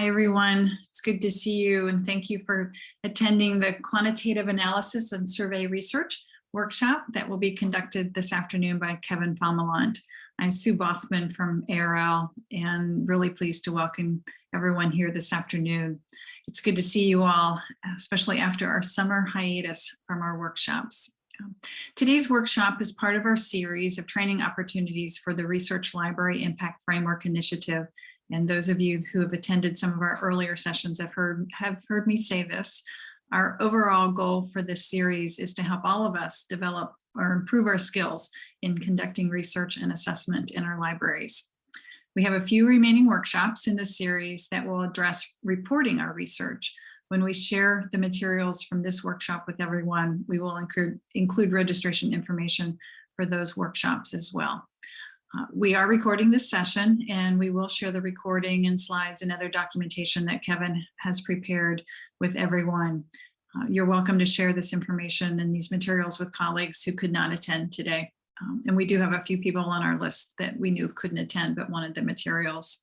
Hi, everyone. It's good to see you and thank you for attending the quantitative analysis and survey research workshop that will be conducted this afternoon by Kevin Falmelant. I'm Sue Baughman from ARL and really pleased to welcome everyone here this afternoon. It's good to see you all, especially after our summer hiatus from our workshops. Today's workshop is part of our series of training opportunities for the Research Library Impact Framework Initiative and those of you who have attended some of our earlier sessions have heard, have heard me say this. Our overall goal for this series is to help all of us develop or improve our skills in conducting research and assessment in our libraries. We have a few remaining workshops in this series that will address reporting our research. When we share the materials from this workshop with everyone, we will include, include registration information for those workshops as well. Uh, we are recording this session and we will share the recording and slides and other documentation that Kevin has prepared with everyone. Uh, you're welcome to share this information and these materials with colleagues who could not attend today. Um, and we do have a few people on our list that we knew couldn't attend but wanted the materials.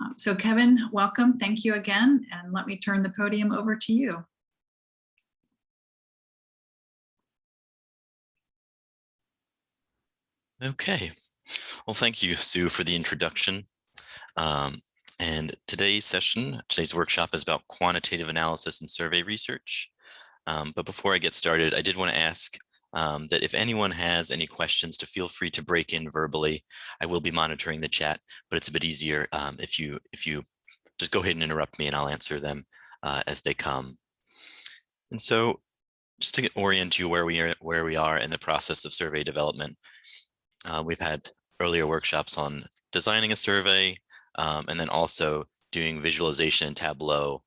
Um, so Kevin, welcome. Thank you again. And let me turn the podium over to you. Okay, well, thank you, Sue, for the introduction. Um, and today's session, today's workshop is about quantitative analysis and survey research. Um, but before I get started, I did want to ask um, that if anyone has any questions to feel free to break in verbally. I will be monitoring the chat, but it's a bit easier um, if you if you just go ahead and interrupt me and I'll answer them uh, as they come. And so just to orient you where we are where we are in the process of survey development, uh, we've had earlier workshops on designing a survey um, and then also doing visualization in Tableau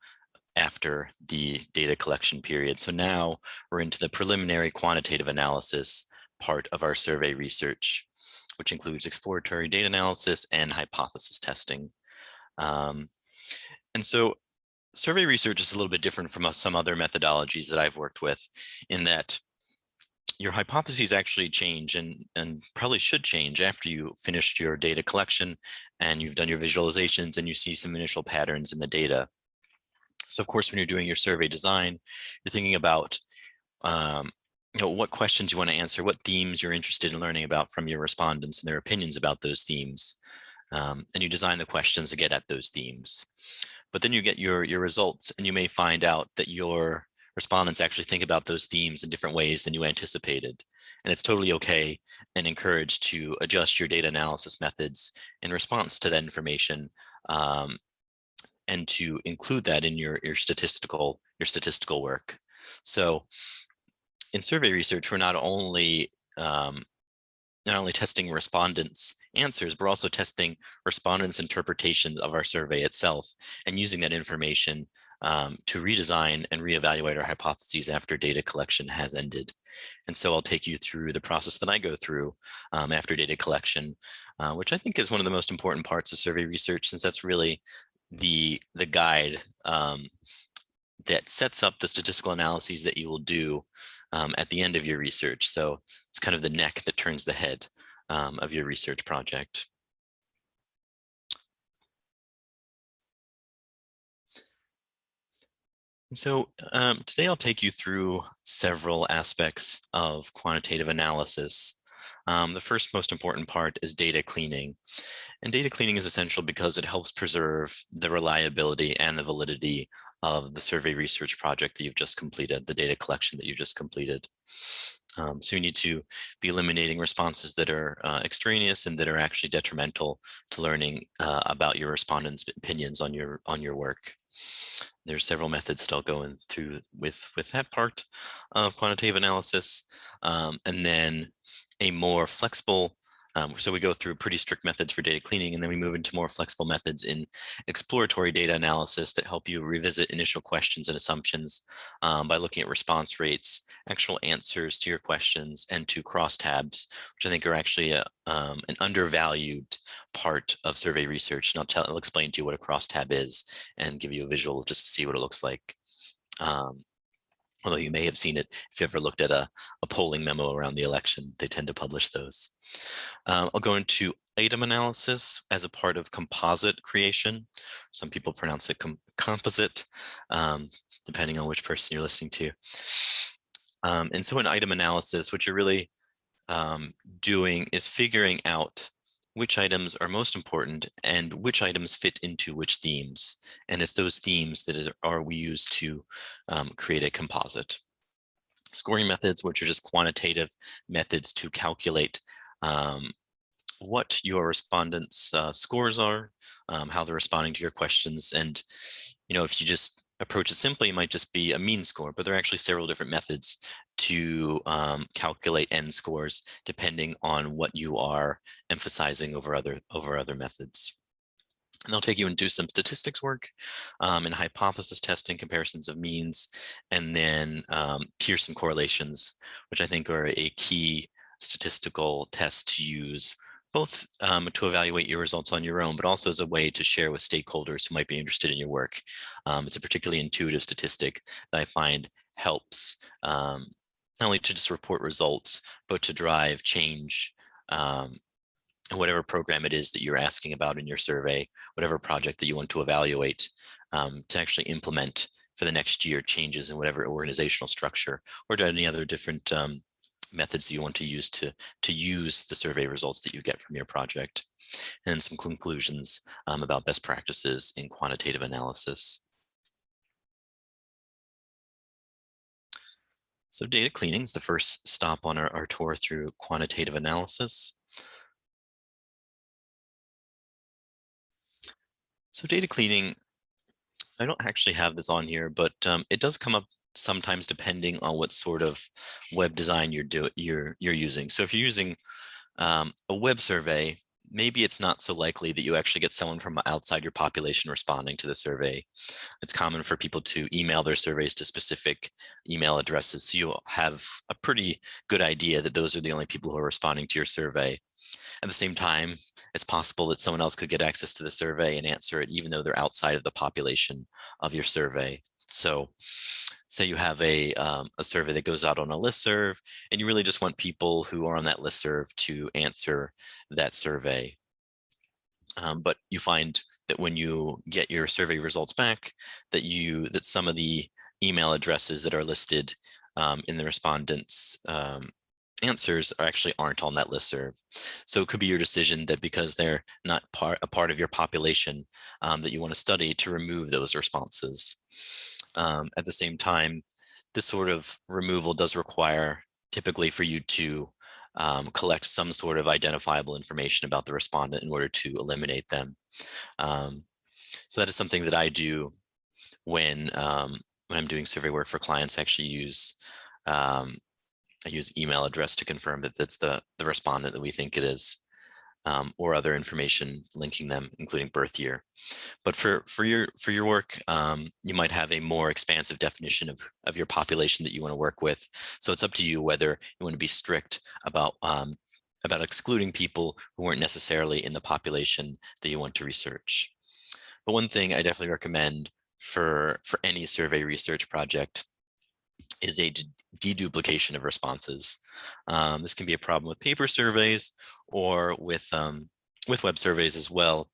after the data collection period. So now we're into the preliminary quantitative analysis part of our survey research, which includes exploratory data analysis and hypothesis testing. Um, and so survey research is a little bit different from some other methodologies that I've worked with in that your hypotheses actually change and, and probably should change after you finished your data collection and you've done your visualizations and you see some initial patterns in the data. So of course, when you're doing your survey design, you're thinking about um, you know, what questions you want to answer, what themes you're interested in learning about from your respondents and their opinions about those themes. Um, and you design the questions to get at those themes. But then you get your, your results and you may find out that your respondents actually think about those themes in different ways than you anticipated. And it's totally okay and encouraged to adjust your data analysis methods in response to that information um, and to include that in your, your statistical your statistical work. So in survey research, we're not only um, not only testing respondents answers, but also testing respondents interpretations of our survey itself and using that information um, to redesign and reevaluate our hypotheses after data collection has ended. And so I'll take you through the process that I go through um, after data collection, uh, which I think is one of the most important parts of survey research, since that's really the, the guide um, that sets up the statistical analyses that you will do um, at the end of your research. So it's kind of the neck that turns the head um, of your research project. So um, today I'll take you through several aspects of quantitative analysis. Um, the first most important part is data cleaning. And data cleaning is essential because it helps preserve the reliability and the validity of the survey research project that you've just completed, the data collection that you just completed. Um, so you need to be eliminating responses that are uh, extraneous and that are actually detrimental to learning uh, about your respondents' opinions on your on your work. There's several methods that I'll go into with, with that part of quantitative analysis. Um, and then a more flexible um, so we go through pretty strict methods for data cleaning, and then we move into more flexible methods in exploratory data analysis that help you revisit initial questions and assumptions um, by looking at response rates, actual answers to your questions, and to crosstabs, which I think are actually a, um, an undervalued part of survey research. And I'll, tell, I'll explain to you what a crosstab is and give you a visual just to see what it looks like. Um, Although you may have seen it if you ever looked at a, a polling memo around the election, they tend to publish those. Um, I'll go into item analysis as a part of composite creation. Some people pronounce it com composite, um, depending on which person you're listening to. Um, and so in item analysis, what you're really um, doing is figuring out which items are most important and which items fit into which themes. And it's those themes that are we use to um, create a composite. Scoring methods, which are just quantitative methods to calculate um, what your respondents uh, scores are, um, how they're responding to your questions. And, you know, if you just approach simply, might just be a mean score, but there are actually several different methods to um, calculate n scores depending on what you are emphasizing over other over other methods. And they'll take you into some statistics work um, and hypothesis testing, comparisons of means, and then um, Pearson correlations, which I think are a key statistical test to use both um, to evaluate your results on your own, but also as a way to share with stakeholders who might be interested in your work. Um, it's a particularly intuitive statistic that I find helps um, not only to just report results, but to drive change um, whatever program it is that you're asking about in your survey, whatever project that you want to evaluate, um, to actually implement for the next year changes in whatever organizational structure or to any other different um, methods that you want to use to, to use the survey results that you get from your project. And some conclusions um, about best practices in quantitative analysis. So data cleaning is the first stop on our, our tour through quantitative analysis. So data cleaning, I don't actually have this on here, but um, it does come up sometimes depending on what sort of web design you're doing you're you're using. So if you're using um, a web survey, maybe it's not so likely that you actually get someone from outside your population responding to the survey. It's common for people to email their surveys to specific email addresses. So you have a pretty good idea that those are the only people who are responding to your survey. At the same time, it's possible that someone else could get access to the survey and answer it, even though they're outside of the population of your survey. So say you have a, um, a survey that goes out on a list serve, and you really just want people who are on that list serve to answer that survey. Um, but you find that when you get your survey results back, that you that some of the email addresses that are listed um, in the respondents um, answers are actually aren't on that list serve. So it could be your decision that because they're not part a part of your population um, that you want to study to remove those responses. Um, at the same time, this sort of removal does require typically for you to um, collect some sort of identifiable information about the respondent in order to eliminate them. Um, so that is something that I do when um, when I'm doing survey work for clients. I actually use um, I use email address to confirm that that's the the respondent that we think it is um, or other information linking them, including birth year. But for, for, your, for your work, um, you might have a more expansive definition of, of your population that you want to work with. So it's up to you whether you want to be strict about, um, about excluding people who weren't necessarily in the population that you want to research. But one thing I definitely recommend for, for any survey research project is a deduplication of responses. Um, this can be a problem with paper surveys or with um, with web surveys as well,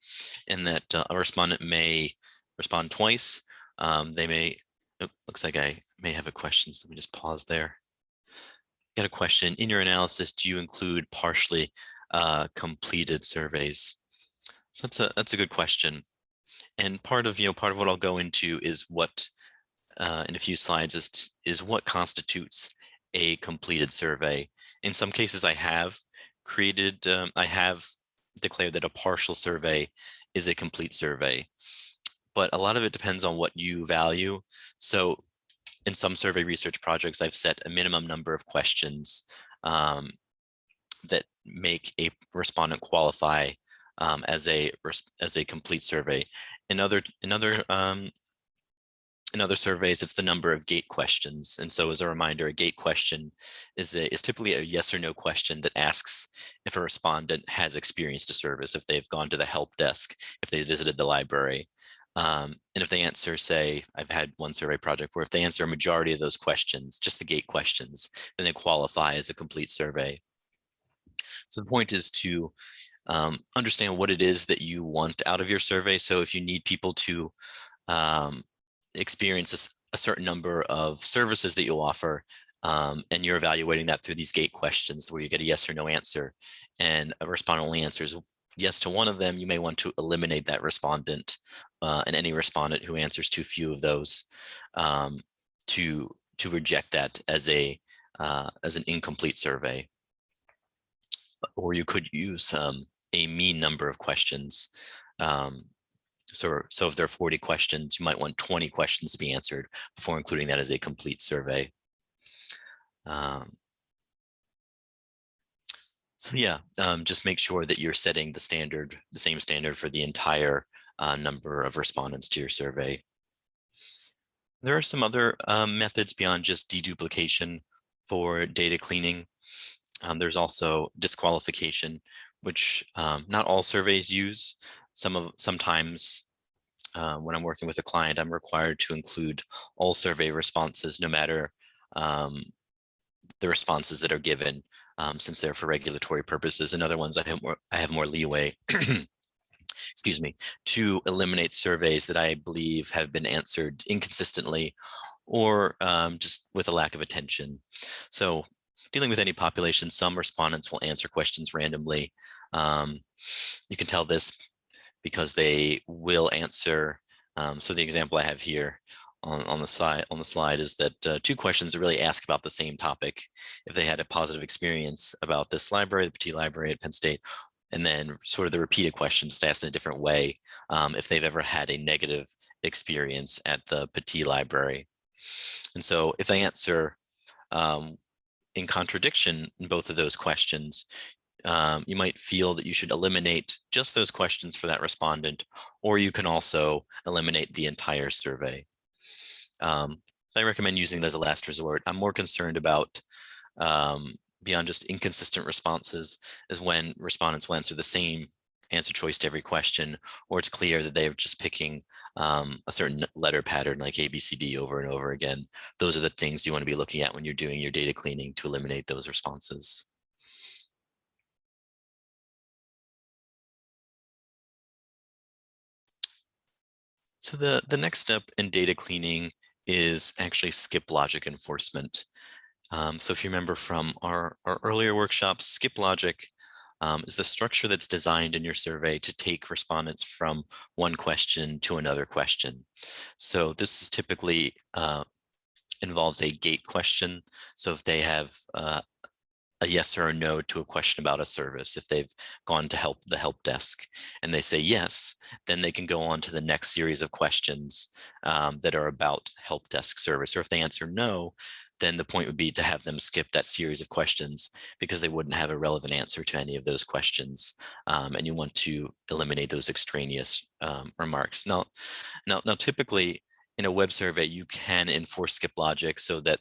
in that uh, a respondent may respond twice. Um, they may, oh, looks like I may have a question, so let me just pause there. Got a question, in your analysis, do you include partially uh, completed surveys? So that's a, that's a good question. And part of, you know, part of what I'll go into is what, uh, in a few slides, is, is what constitutes a completed survey. In some cases I have, created, um, I have declared that a partial survey is a complete survey, but a lot of it depends on what you value. So in some survey research projects, I've set a minimum number of questions um, that make a respondent qualify um, as a as a complete survey. In other in other um, in other surveys, it's the number of gate questions. And so as a reminder, a gate question is, a, is typically a yes or no question that asks if a respondent has experienced a service, if they've gone to the help desk, if they visited the library. Um, and if they answer, say, I've had one survey project where if they answer a majority of those questions, just the gate questions, then they qualify as a complete survey. So the point is to um, understand what it is that you want out of your survey. So if you need people to um, experience a, a, certain number of services that you'll offer, um, and you're evaluating that through these gate questions where you get a yes or no answer, and a respondent only answers yes to one of them, you may want to eliminate that respondent uh, and any respondent who answers too few of those um, to to reject that as a uh, as an incomplete survey. Or you could use um, a mean number of questions. Um, so, so if there are 40 questions, you might want 20 questions to be answered before including that as a complete survey. Um, so yeah, um, just make sure that you're setting the standard, the same standard for the entire uh, number of respondents to your survey. There are some other um, methods beyond just deduplication for data cleaning. Um, there's also disqualification, which um, not all surveys use. Some of sometimes uh, when I'm working with a client, I'm required to include all survey responses, no matter um, the responses that are given, um, since they're for regulatory purposes. And other ones I have more, I have more leeway, excuse me, to eliminate surveys that I believe have been answered inconsistently or um, just with a lack of attention. So dealing with any population, some respondents will answer questions randomly. Um, you can tell this because they will answer. Um, so the example I have here on, on the side on the slide is that uh, two questions that really ask about the same topic. If they had a positive experience about this library, the Pattee Library at Penn State, and then sort of the repeated questions asked in a different way um, if they've ever had a negative experience at the Pattee Library. And so if they answer um, in contradiction in both of those questions, um, you might feel that you should eliminate just those questions for that respondent, or you can also eliminate the entire survey. Um, I recommend using it as a last resort. I'm more concerned about um, beyond just inconsistent responses is when respondents will answer the same answer choice to every question, or it's clear that they're just picking um, a certain letter pattern like ABCD over and over again. Those are the things you want to be looking at when you're doing your data cleaning to eliminate those responses. So the, the next step in data cleaning is actually skip logic enforcement. Um, so if you remember from our, our earlier workshops, skip logic um, is the structure that's designed in your survey to take respondents from one question to another question. So this is typically uh, involves a gate question. So if they have uh, a yes or a no to a question about a service. If they've gone to help the help desk and they say yes, then they can go on to the next series of questions um, that are about help desk service. Or if they answer no, then the point would be to have them skip that series of questions because they wouldn't have a relevant answer to any of those questions. Um, and you want to eliminate those extraneous um, remarks. Now, now, now, typically in a web survey, you can enforce skip logic so that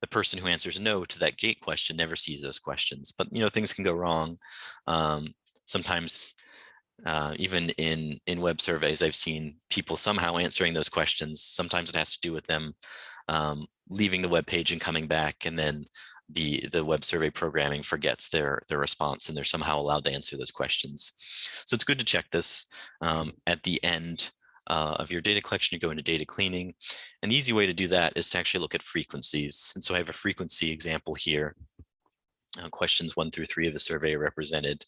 the person who answers no to that gate question never sees those questions. But you know, things can go wrong. Um, sometimes uh, even in in web surveys, I've seen people somehow answering those questions. Sometimes it has to do with them um, leaving the web page and coming back, and then the the web survey programming forgets their their response, and they're somehow allowed to answer those questions. So it's good to check this um, at the end uh, of your data collection, you go into data cleaning. And the easy way to do that is to actually look at frequencies. And so I have a frequency example here. Uh, questions one through three of the survey are represented.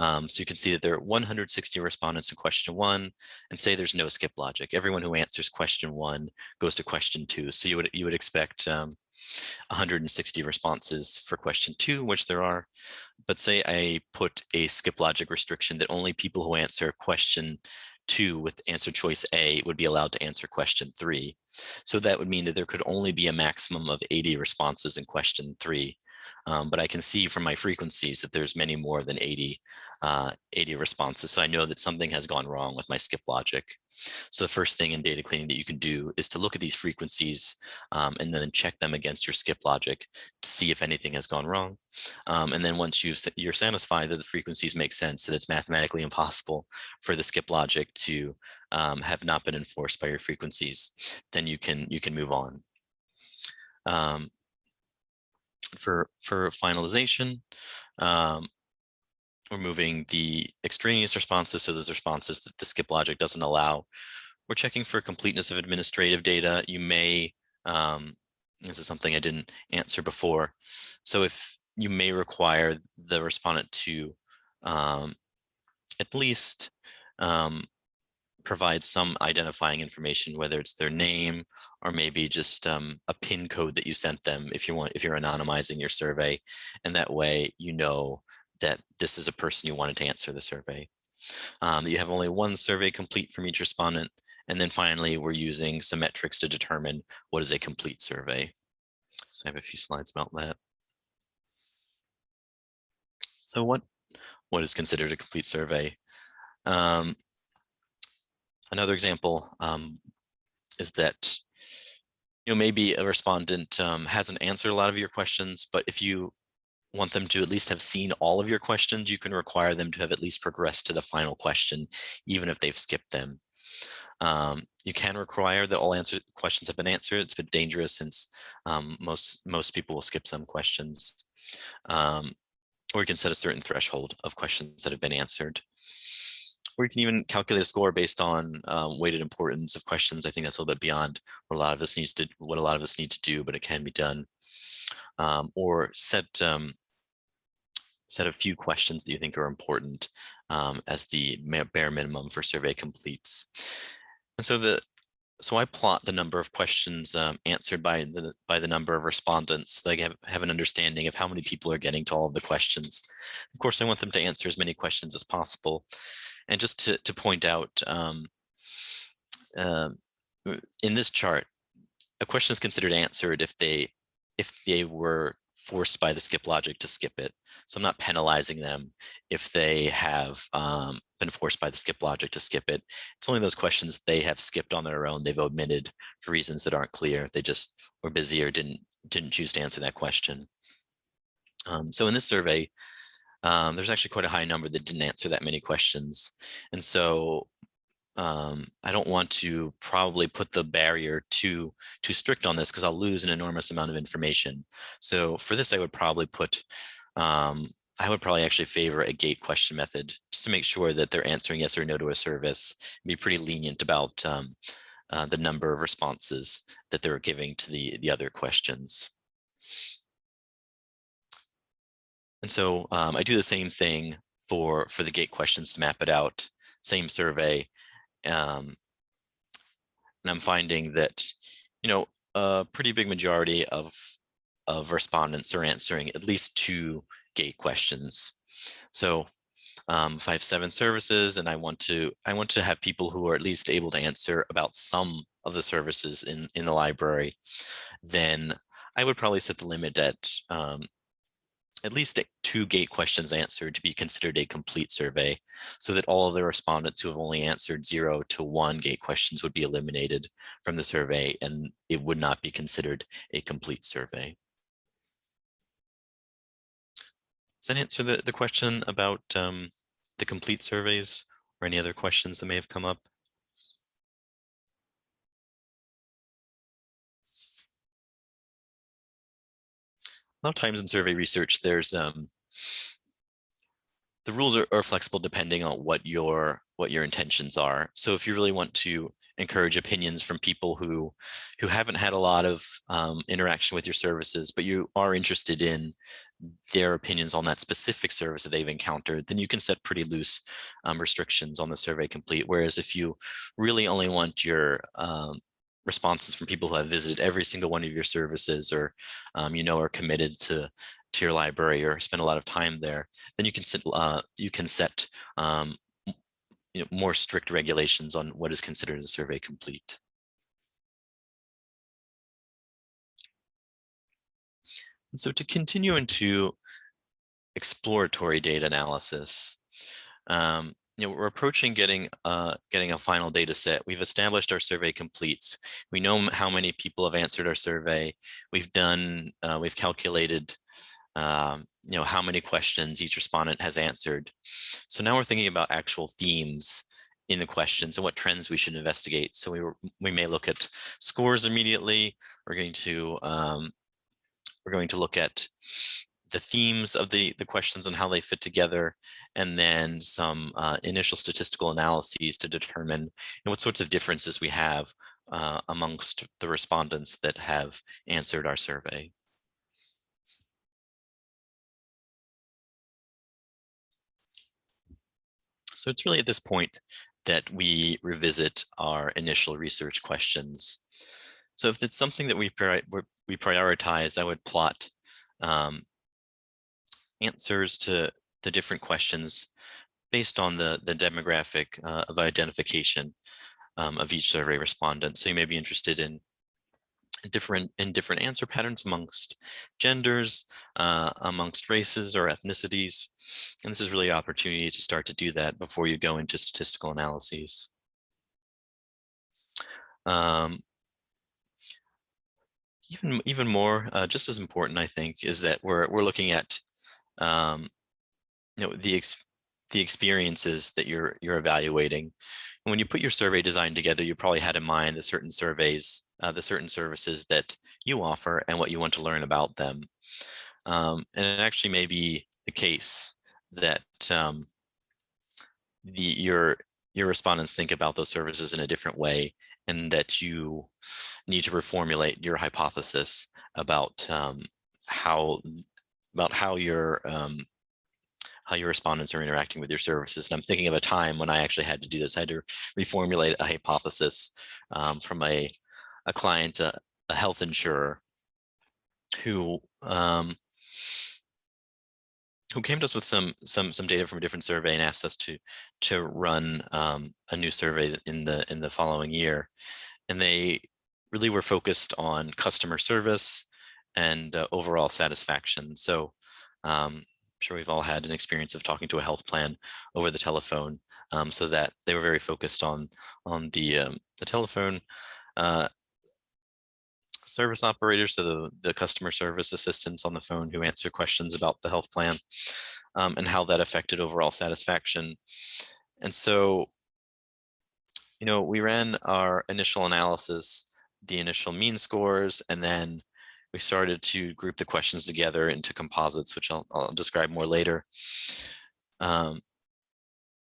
Um, so you can see that there are 160 respondents in question one and say there's no skip logic. Everyone who answers question one goes to question two. So you would, you would expect um, 160 responses for question two, which there are. But say I put a skip logic restriction that only people who answer question two with answer choice A would be allowed to answer question three. So that would mean that there could only be a maximum of 80 responses in question three. Um, but I can see from my frequencies that there's many more than 80, uh, 80 responses. So I know that something has gone wrong with my skip logic. So the first thing in data cleaning that you can do is to look at these frequencies um, and then check them against your skip logic to see if anything has gone wrong. Um, and then once you you're satisfied that the frequencies make sense, that it's mathematically impossible for the skip logic to um, have not been enforced by your frequencies, then you can you can move on. Um, for for finalization, um, we're moving the extraneous responses, so those responses that the skip logic doesn't allow. We're checking for completeness of administrative data. You may, um, this is something I didn't answer before. So if you may require the respondent to um, at least um, provide some identifying information, whether it's their name or maybe just um, a pin code that you sent them if you want, if you're anonymizing your survey. And that way, you know that this is a person you wanted to answer the survey. Um, you have only one survey complete from each respondent. And then finally, we're using some metrics to determine what is a complete survey. So I have a few slides about that. So what, what is considered a complete survey? Um, another example um, is that you know, maybe a respondent um, hasn't answered a lot of your questions, but if you want them to at least have seen all of your questions, you can require them to have at least progressed to the final question, even if they've skipped them. Um, you can require that all answer questions have been answered. It's a bit dangerous since um, most most people will skip some questions. Um, or you can set a certain threshold of questions that have been answered. Or you can even calculate a score based on um, weighted importance of questions. I think that's a little bit beyond what a lot of us needs to what a lot of us need to do, but it can be done um, or set um, set a few questions that you think are important um, as the bare minimum for survey completes. And so the so I plot the number of questions um, answered by the by the number of respondents so I have, have an understanding of how many people are getting to all of the questions. Of course, I want them to answer as many questions as possible. And just to, to point out, um, uh, in this chart, a question is considered answered if they if they were forced by the skip logic to skip it. So I'm not penalizing them if they have um, been forced by the skip logic to skip it. It's only those questions they have skipped on their own. They've omitted for reasons that aren't clear. They just were busy or didn't didn't choose to answer that question. Um, so in this survey, um, there's actually quite a high number that didn't answer that many questions. And so um, I don't want to probably put the barrier too too strict on this because I'll lose an enormous amount of information. So for this, I would probably put, um, I would probably actually favor a gate question method just to make sure that they're answering yes or no to a service. Be pretty lenient about um, uh, the number of responses that they're giving to the the other questions. And so um, I do the same thing for for the gate questions to map it out. Same survey, um, and I'm finding that, you know, a pretty big majority of, of respondents are answering at least two gate questions. So um, if I have seven services and I want to, I want to have people who are at least able to answer about some of the services in, in the library, then I would probably set the limit at um, at least two gate questions answered to be considered a complete survey so that all of the respondents who have only answered zero to one gate questions would be eliminated from the survey and it would not be considered a complete survey. Does that answer the, the question about um, the complete surveys or any other questions that may have come up? a lot of times in survey research, there's um, the rules are, are, flexible depending on what your what your intentions are. So if you really want to encourage opinions from people who who haven't had a lot of um, interaction with your services, but you are interested in their opinions on that specific service that they've encountered, then you can set pretty loose um, restrictions on the survey complete. Whereas if you really only want your um, responses from people who have visited every single one of your services or um, you know are committed to to your library or spend a lot of time there then you can set uh, you can set um, you know, more strict regulations on what is considered a survey complete and so to continue into exploratory data analysis um, you know, we're approaching getting uh, getting a final data set. We've established our survey completes. We know how many people have answered our survey. We've done, uh, we've calculated, um, you know, how many questions each respondent has answered. So now we're thinking about actual themes in the questions and what trends we should investigate. So we we may look at scores immediately. We're going to um, we're going to look at the themes of the, the questions and how they fit together, and then some uh, initial statistical analyses to determine what sorts of differences we have uh, amongst the respondents that have answered our survey. So it's really at this point that we revisit our initial research questions. So if it's something that we, we prioritize, I would plot um, answers to the different questions based on the, the demographic uh, of identification um, of each survey respondent. So you may be interested in different in different answer patterns amongst genders, uh, amongst races or ethnicities. And this is really an opportunity to start to do that before you go into statistical analyses. Um, even even more, uh, just as important, I think, is that we're we're looking at um, you know the ex the experiences that you're you're evaluating. And when you put your survey design together, you probably had in mind that certain surveys, uh, the certain services that you offer, and what you want to learn about them. Um, and it actually may be the case that um, the your your respondents think about those services in a different way, and that you need to reformulate your hypothesis about um, how about how your um, how your respondents are interacting with your services. And I'm thinking of a time when I actually had to do this. I had to reformulate a hypothesis um, from a, a client, a, a health insurer, who um, who came to us with some some some data from a different survey and asked us to to run um, a new survey in the in the following year. And they really were focused on customer service and uh, overall satisfaction. So um, I'm sure we've all had an experience of talking to a health plan over the telephone um, so that they were very focused on on the um, the telephone uh, service operators, so the, the customer service assistants on the phone who answer questions about the health plan um, and how that affected overall satisfaction. And so, you know, we ran our initial analysis, the initial mean scores, and then we started to group the questions together into composites, which I'll, I'll describe more later. Um,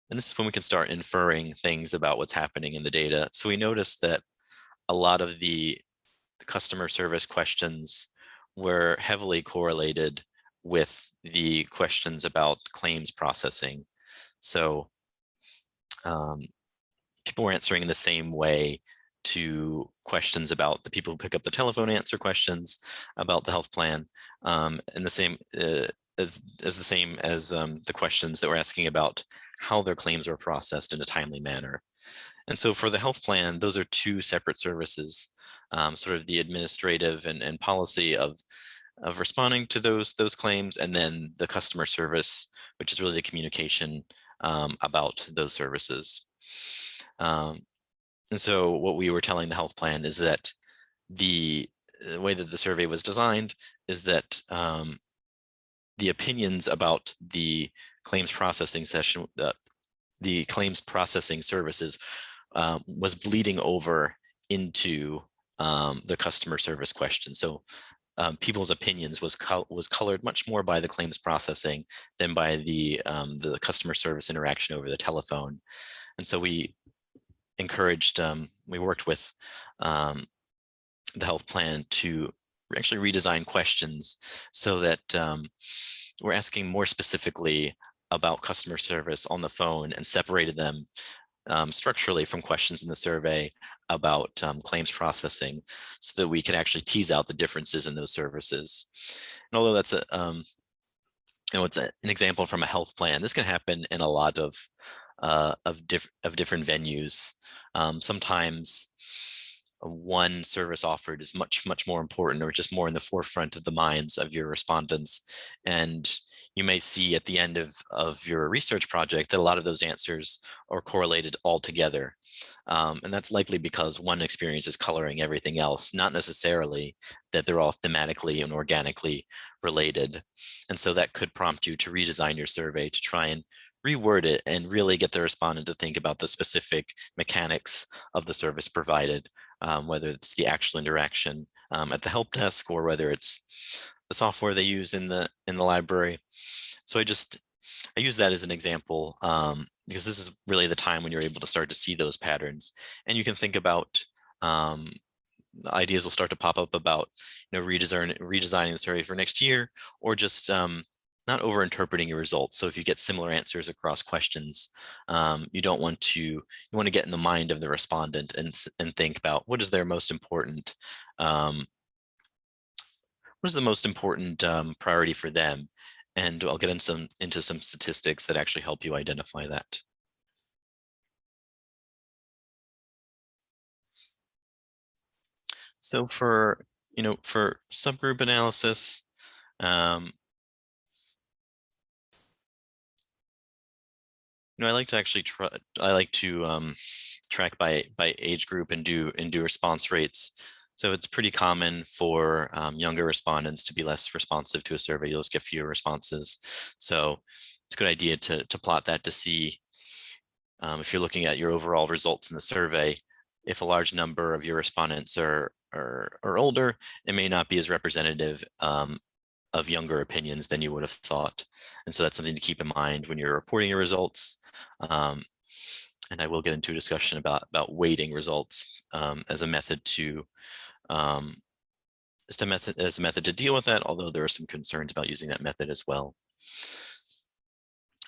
and this is when we can start inferring things about what's happening in the data. So we noticed that a lot of the customer service questions were heavily correlated with the questions about claims processing. So um, people were answering in the same way to questions about the people who pick up the telephone answer questions about the health plan um, and the same uh, as, as the same as um, the questions that we're asking about how their claims are processed in a timely manner. And so for the health plan, those are two separate services, um, sort of the administrative and, and policy of, of responding to those, those claims, and then the customer service, which is really the communication um, about those services. Um, and so what we were telling the health plan is that the, the way that the survey was designed is that um, the opinions about the claims processing session, uh, the claims processing services um, was bleeding over into um, the customer service question. So um, people's opinions was was colored much more by the claims processing than by the um, the customer service interaction over the telephone. And so we encouraged, um, we worked with um, the health plan to actually redesign questions so that um, we're asking more specifically about customer service on the phone and separated them um, structurally from questions in the survey about um, claims processing so that we can actually tease out the differences in those services. And although that's a, um, you know, it's a, an example from a health plan, this can happen in a lot of uh, of, diff of different venues. Um, sometimes one service offered is much, much more important or just more in the forefront of the minds of your respondents. And you may see at the end of, of your research project that a lot of those answers are correlated all together. Um, and that's likely because one experience is coloring everything else, not necessarily that they're all thematically and organically related. And so that could prompt you to redesign your survey to try and reword it and really get the respondent to think about the specific mechanics of the service provided, um, whether it's the actual interaction um, at the help desk or whether it's the software they use in the in the library. So I just I use that as an example um, because this is really the time when you're able to start to see those patterns and you can think about um, ideas will start to pop up about you know redesign redesigning the survey for next year or just um, not over interpreting your results. So if you get similar answers across questions, um, you don't want to, you want to get in the mind of the respondent and, and think about what is their most important, um, what is the most important um, priority for them? And I'll get into some, into some statistics that actually help you identify that. So for, you know, for subgroup analysis, um, you know, I like to actually try, I like to um, track by by age group and do and do response rates. So it's pretty common for um, younger respondents to be less responsive to a survey. You'll just get fewer responses. So it's a good idea to to plot that to see um, if you're looking at your overall results in the survey, if a large number of your respondents are are, are older, it may not be as representative um, of younger opinions than you would have thought. And so that's something to keep in mind when you're reporting your results. Um, and I will get into a discussion about, about weighting results um, as a method to um, as a method as a method to deal with that, although there are some concerns about using that method as well.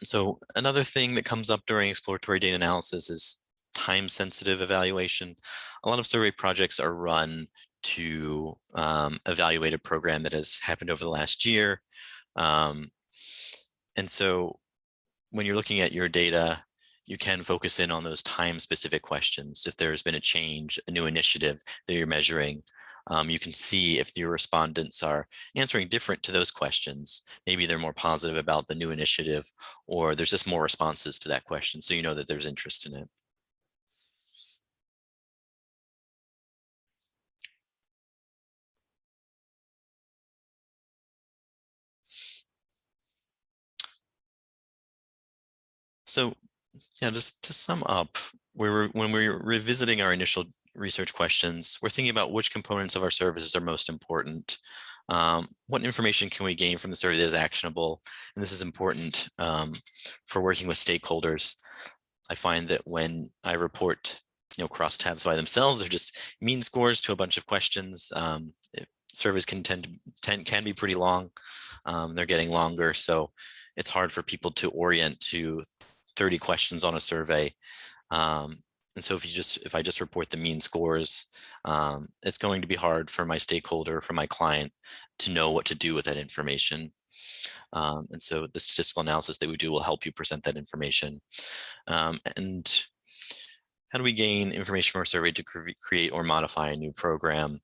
So another thing that comes up during exploratory data analysis is time sensitive evaluation. A lot of survey projects are run to um, evaluate a program that has happened over the last year. Um, and so when you're looking at your data, you can focus in on those time specific questions. If there's been a change, a new initiative that you're measuring, um, you can see if your respondents are answering different to those questions. Maybe they're more positive about the new initiative or there's just more responses to that question. So you know that there's interest in it. So yeah, just to sum up, we were when we were revisiting our initial research questions, we're thinking about which components of our services are most important. Um, what information can we gain from the survey that is actionable? And this is important um, for working with stakeholders. I find that when I report, you know, crosstabs by themselves or just mean scores to a bunch of questions, um, it, surveys can tend to tend, can be pretty long. Um, they're getting longer, so it's hard for people to orient to 30 questions on a survey. Um, and so if you just if I just report the mean scores, um, it's going to be hard for my stakeholder, for my client to know what to do with that information. Um, and so the statistical analysis that we do will help you present that information. Um, and how do we gain information from our survey to cre create or modify a new program?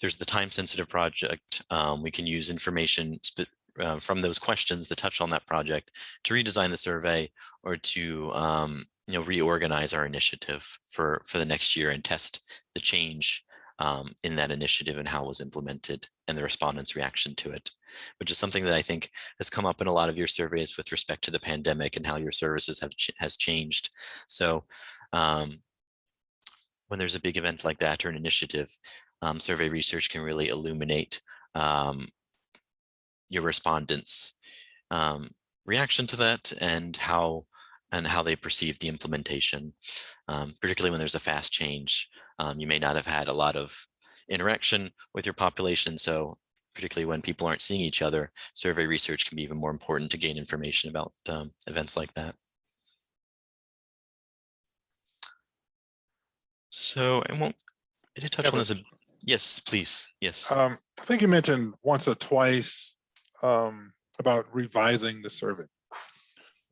There's the time sensitive project. Um, we can use information uh, from those questions that touch on that project to redesign the survey or to um, you know reorganize our initiative for for the next year and test the change um, in that initiative and how it was implemented and the respondents reaction to it which is something that I think has come up in a lot of your surveys with respect to the pandemic and how your services have ch has changed. So um, when there's a big event like that or an initiative um, survey research can really illuminate um, your respondents um, reaction to that and how and how they perceive the implementation, um, particularly when there's a fast change. Um, you may not have had a lot of interaction with your population. So particularly when people aren't seeing each other, survey research can be even more important to gain information about um, events like that. So I won't, I did touch Yeah, on this. Yes, please. Yes. Um, I think you mentioned once or twice um, about revising the survey.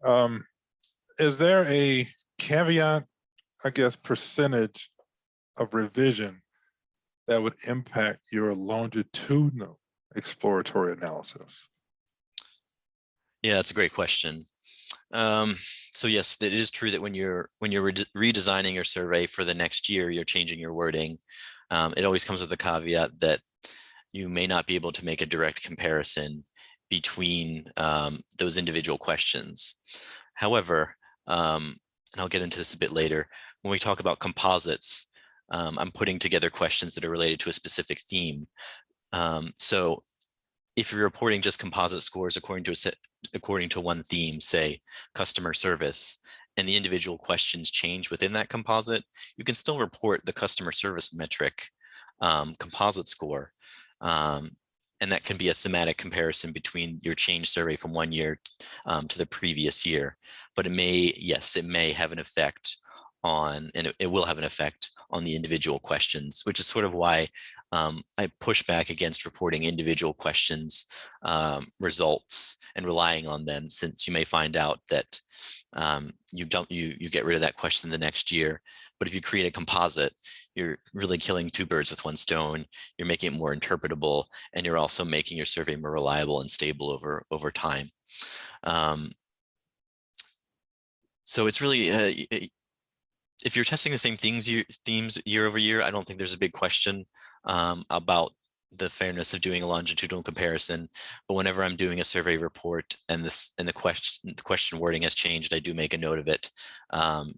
Um, is there a caveat, I guess, percentage of revision that would impact your longitudinal exploratory analysis? Yeah, that's a great question. Um, so yes, it is true that when you're when you're rede- redesigning your survey for the next year, you're changing your wording. Um, it always comes with the caveat that you may not be able to make a direct comparison between um, those individual questions. However, um, and I'll get into this a bit later, when we talk about composites, um, I'm putting together questions that are related to a specific theme. Um, so if you're reporting just composite scores according to a set, according to one theme, say customer service, and the individual questions change within that composite, you can still report the customer service metric um, composite score. Um, and that can be a thematic comparison between your change survey from one year um, to the previous year. But it may, yes, it may have an effect on, and it, it will have an effect on the individual questions, which is sort of why um, I push back against reporting individual questions um, results and relying on them, since you may find out that um, you don't you you get rid of that question the next year. But if you create a composite, you're really killing two birds with one stone. You're making it more interpretable, and you're also making your survey more reliable and stable over over time. Um, so it's really uh, if you're testing the same things you themes year over year, I don't think there's a big question um, about the fairness of doing a longitudinal comparison. But whenever I'm doing a survey report and this and the question the question wording has changed, I do make a note of it um,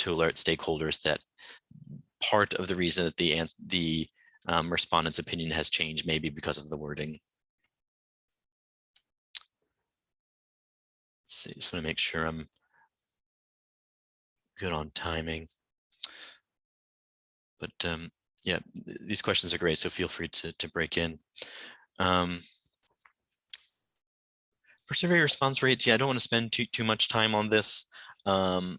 to alert stakeholders that part of the reason that the the um, respondent's opinion has changed may be because of the wording. So just want to make sure I'm good on timing. But um, yeah, th- these questions are great, so feel free to, to break in. Um, for survey response rates, yeah, I don't want to spend too, too much time on this. Um,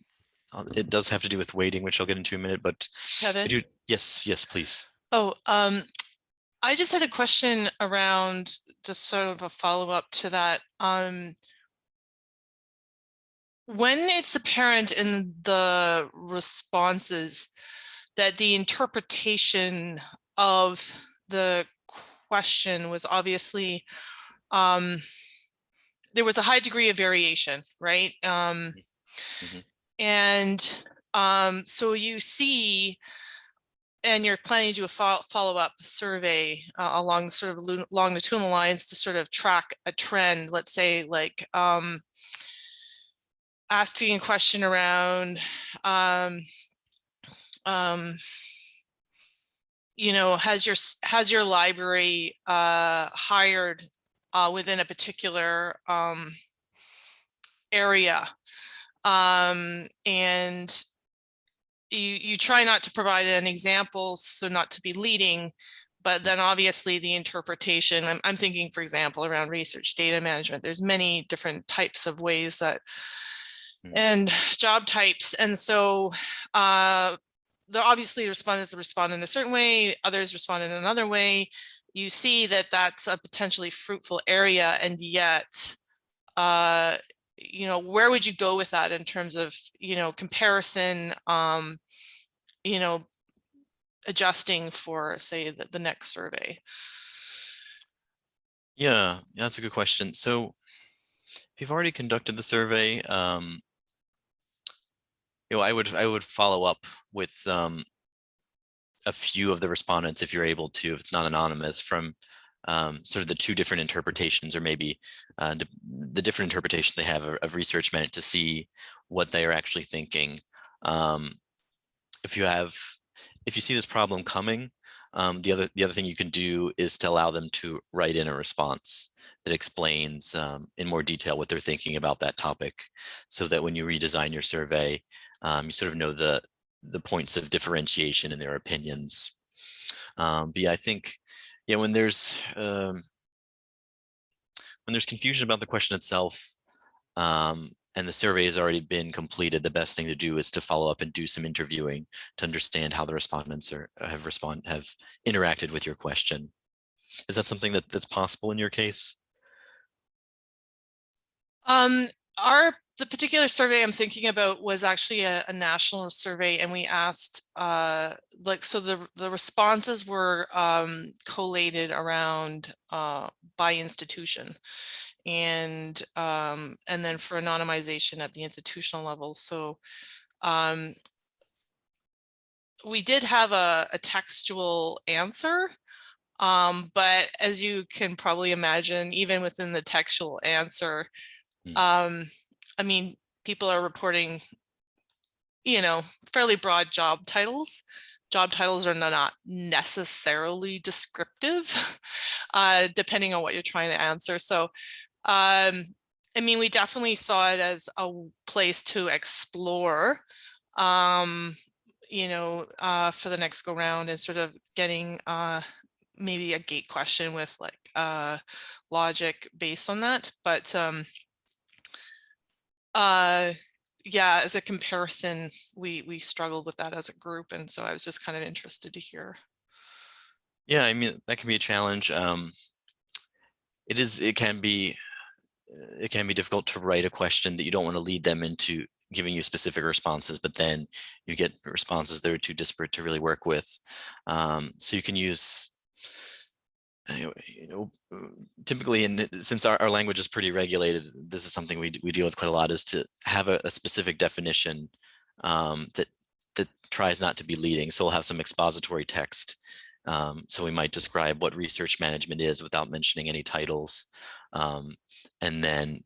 uh, it does have to do with weighting, which I'll get into in a minute, but Kevin? do, yes, yes, please. Oh, um, I just had a question around just sort of a follow-up to that. Um, when it's apparent in the responses that the interpretation of the question was obviously um, there was a high degree of variation, right? Um, Mhm. And um, so you see and you're planning to do a fol- follow-up survey uh, along sort of longitudinal lines to sort of track a trend, let's say like um, asking a question around um, um, you know, has your has your library uh, hired uh, within a particular um, area? Um, and you you try not to provide an example, so not to be leading, but then obviously the interpretation, I'm, I'm thinking, for example, around research data management, there's many different types of ways that Mm. and job types. And so uh, the obviously respondents respond in a certain way, others respond in another way. You see that that's a potentially fruitful area and yet uh, you know, where would you go with that in terms of, you know, comparison, um, you know, adjusting for, say, the, the next survey? Yeah, that's a good question. So if you've already conducted the survey, um, you know, I would I would follow up with um, a few of the respondents if you're able to, if it's not anonymous, from um, sort of the two different interpretations or maybe uh, the, different interpretations they have of, of research meant to see what they are actually thinking. Um, if you have, if you see this problem coming, um, the other the other thing you can do is to allow them to write in a response that explains um, in more detail what they're thinking about that topic, so that when you redesign your survey, um, you sort of know the the points of differentiation in their opinions. Um, but yeah, I think yeah, when there's um, when there's confusion about the question itself, um, and the survey has already been completed, the best thing to do is to follow up and do some interviewing to understand how the respondents are have respond have interacted with your question. Is that something that that's possible in your case? Um, our the particular survey I'm thinking about was actually a, a national survey and we asked uh, like so the the responses were um, collated around uh, by institution and um, and then for anonymization at the institutional level. So um, we did have a, a textual answer, um, but as you can probably imagine, even within the textual answer, Hmm. I mean, people are reporting, you know, fairly broad job titles. Job titles are not necessarily descriptive, uh, depending on what you're trying to answer. So, um, I mean, we definitely saw it as a place to explore, um, you know, uh, for the next go round and sort of getting uh, maybe a gate question with like uh, logic based on that. But um, uh, yeah, as a comparison, we we struggled with that as a group, and so I was just kind of interested to hear. Yeah, I mean, that can be a challenge. Um, it is, it can be, it can be difficult to write a question that you don't want to lead them into giving you specific responses, but then you get responses that are too disparate to really work with. Um, so you can use, you know, typically, in since our, our language is pretty regulated, this is something we we deal with quite a lot. Is to have a, a specific definition um, that that tries not to be leading. So we'll have some expository text um, so we might describe what research management is without mentioning any titles, um, and then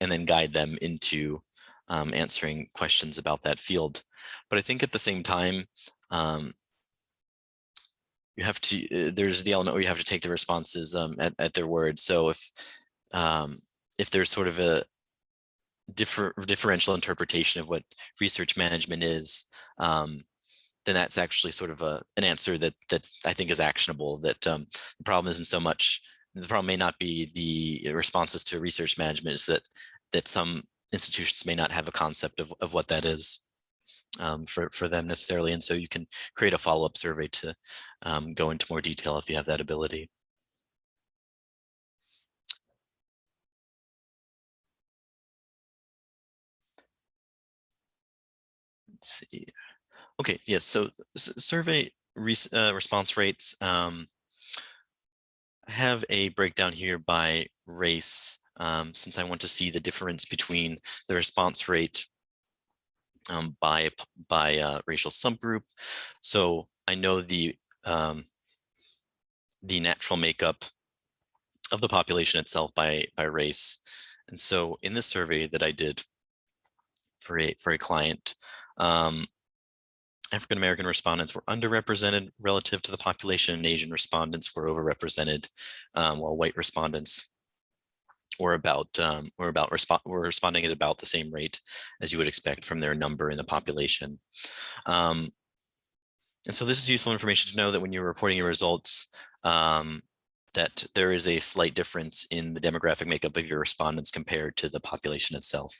and then guide them into um, answering questions about that field. But I think at the same time, um, you have to. Uh, there's the element where you have to take the responses um, at at their word. So if um, if there's sort of a differ, differential interpretation of what research management is, um, then that's actually sort of a an answer that that's I think is actionable. That um, the problem isn't so much the problem may not be the responses to research management is that that some institutions may not have a concept of, of what that is um, for for them necessarily, and so you can create a follow up survey to um, go into more detail if you have that ability. Let's see. Okay, yes, so survey res- uh, response rates. Um, I have a breakdown here by race, um, since I want to see the difference between the response rate um, by by uh, racial subgroup. So I know the um, the natural makeup of the population itself by by race, and so in this survey that I did for a for a client, um, African American respondents were underrepresented relative to the population, and Asian respondents were overrepresented, um, while white respondents were about um, were about respo- were responding at about the same rate as you would expect from their number in the population. Um, and so this is useful information to know that when you're reporting your results, um, that there is a slight difference in the demographic makeup of your respondents compared to the population itself.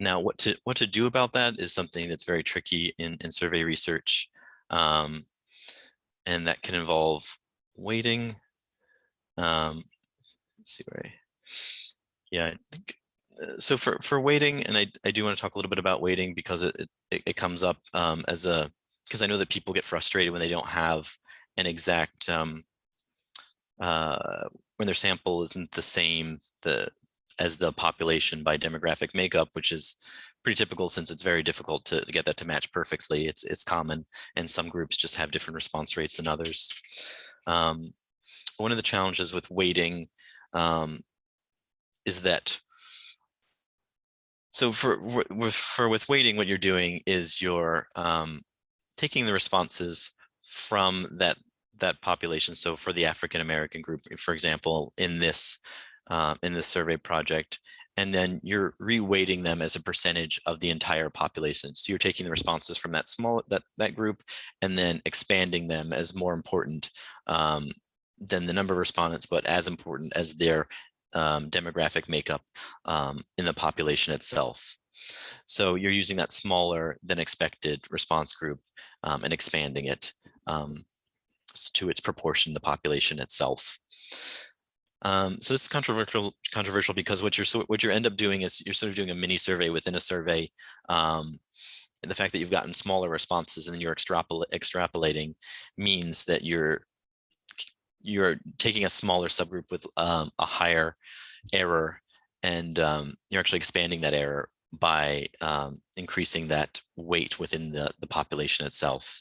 Now, what to what to do about that is something that's very tricky in, in survey research. Um, and that can involve weighting. Um, see where I, yeah, I think, uh, so for, for weighting, and I, I do want to talk a little bit about weighting because it, it, it comes up um, as a, because I know that people get frustrated when they don't have an exact, um, uh, when their sample isn't the same, the, as the population by demographic makeup, which is pretty typical since it's very difficult to get that to match perfectly. It's it's common, and some groups just have different response rates than others. Um, one of the challenges with weighting um, is that so for with for with weighting, what you're doing is you're um, taking the responses from that that population. So for the African American group, for example, in this um, in this survey project, and then you're reweighting them as a percentage of the entire population. So you're taking the responses from that small that that group and then expanding them as more important um, than the number of respondents, but as important as their um, demographic makeup um, in the population itself. So you're using that smaller than expected response group um, and expanding it um, to its proportion, the population itself. Um, so this is controversial, controversial because what you're what you end up doing is you're sort of doing a mini survey within a survey. Um, and the fact that you've gotten smaller responses and then you're extrapol extrapolating means that you're you're taking a smaller subgroup with um, a higher error and um, you're actually expanding that error by um, increasing that weight within the, the population itself.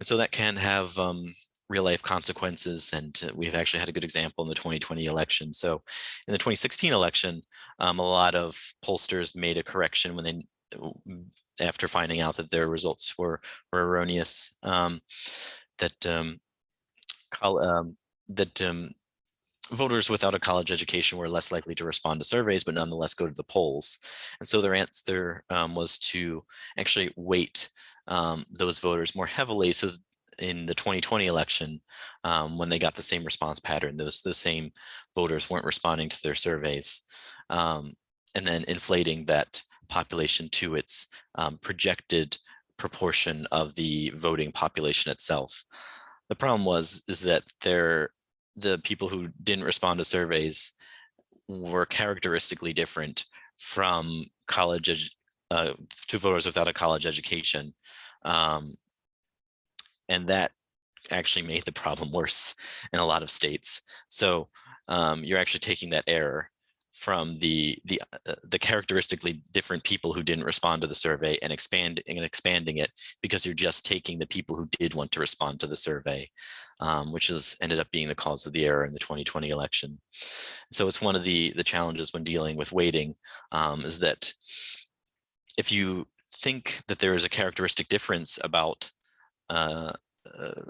And so that can have um, real life consequences. And uh, we've actually had a good example in the 2020 election. So in the 2016 election, um, a lot of pollsters made a correction when they after finding out that their results were, were erroneous, um, that um, that um, voters without a college education were less likely to respond to surveys, but nonetheless go to the polls. And so their answer um, was to actually weight um, those voters more heavily. So in the 2020 election, um, when they got the same response pattern, those, those same voters weren't responding to their surveys. Um, and then inflating that population to its um, projected proportion of the voting population itself. The problem was is that there the people who didn't respond to surveys were characteristically different from college uh, to voters without a college education. Um, and that actually made the problem worse in a lot of states. So um, you're actually taking that error from the the uh, the characteristically different people who didn't respond to the survey and expanding and expanding it because you're just taking the people who did want to respond to the survey, um, which has ended up being the cause of the error in the 2020 election. So it's one of the the challenges when dealing with weighting um, is that if you think that there is a characteristic difference about uh, uh,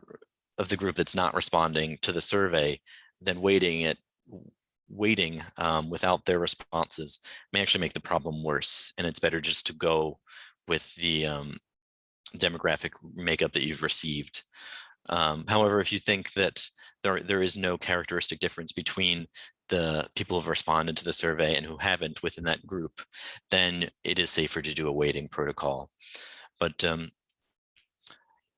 of the group that's not responding to the survey, then weighting it weighting um, without their responses may actually make the problem worse. And it's better just to go with the um, demographic makeup that you've received. Um, however, if you think that there, there is no characteristic difference between the people who have responded to the survey and who haven't within that group, then it is safer to do a weighting protocol. But, um,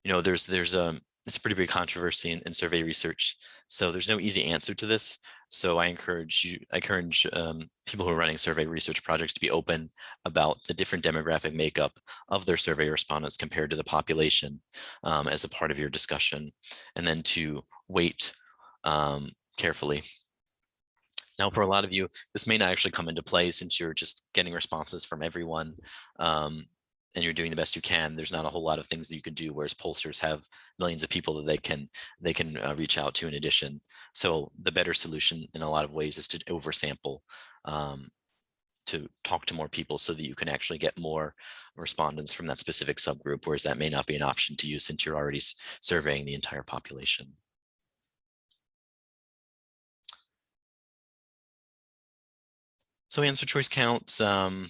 you know, there's, there's a, um, it's a pretty big controversy in, in survey research. So there's no easy answer to this. So I encourage you, I encourage um, people who are running survey research projects to be open about the different demographic makeup of their survey respondents compared to the population um, as a part of your discussion, and then to weight um, carefully. Now, for a lot of you, this may not actually come into play since you're just getting responses from everyone. Um, and you're doing the best you can, there's not a whole lot of things that you can do, whereas pollsters have millions of people that they can they can uh, reach out to in addition. So the better solution in a lot of ways is to oversample, um, to talk to more people so that you can actually get more respondents from that specific subgroup, whereas that may not be an option to you since you're already surveying the entire population. So answer choice counts. Um,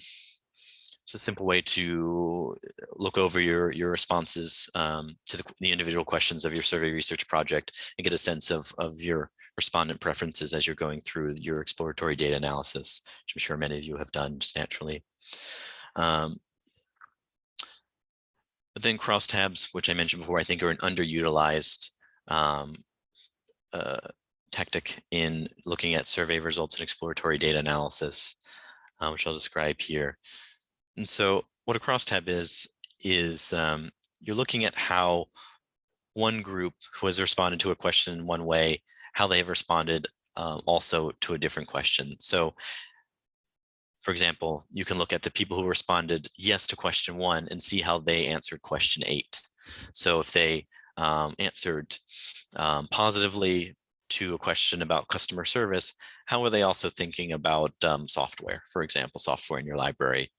it's a simple way to look over your, your responses um, to the, the, individual questions of your survey research project and get a sense of, of your respondent preferences as you're going through your exploratory data analysis, which I'm sure many of you have done just naturally. Um, but then crosstabs, which I mentioned before, I think are an underutilized um, uh, tactic in looking at survey results and exploratory data analysis, uh, which I'll describe here. And so what a crosstab is, is um, you're looking at how one group who has responded to a question in one way, how they have responded uh, also to a different question. So for example, you can look at the people who responded yes to question one and see how they answered question eight. So if they um, answered um, positively, to a question about customer service, how are they also thinking about um, software, for example, software in your library?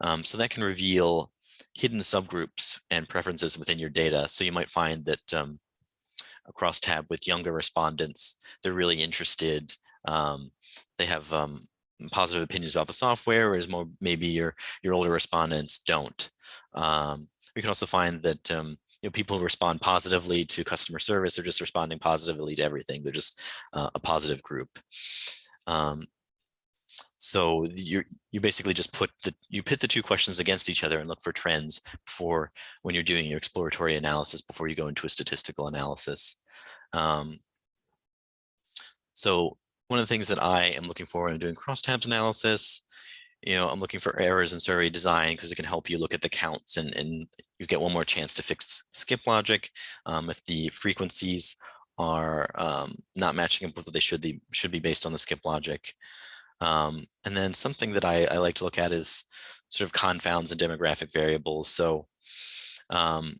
Um, so that can reveal hidden subgroups and preferences within your data. So you might find that um, a crosstab with younger respondents, they're really interested. Um, they have um, positive opinions about the software, whereas more maybe your your older respondents don't. Um, we can also find that you know, people respond positively to customer service are just responding positively to everything. They're just uh, a positive group. Um, so you you basically just put the you pit the two questions against each other and look for trends for when you're doing your exploratory analysis before you go into a statistical analysis. Um, So one of the things that I am looking for when I'm doing crosstabs analysis, you know, I'm looking for errors in survey design because it can help you look at the counts and, and you get one more chance to fix skip logic. Um, if the frequencies are um, not matching up with what they should be, should be based on the skip logic. Um, and then something that I, I like to look at is sort of confounds and demographic variables. So um,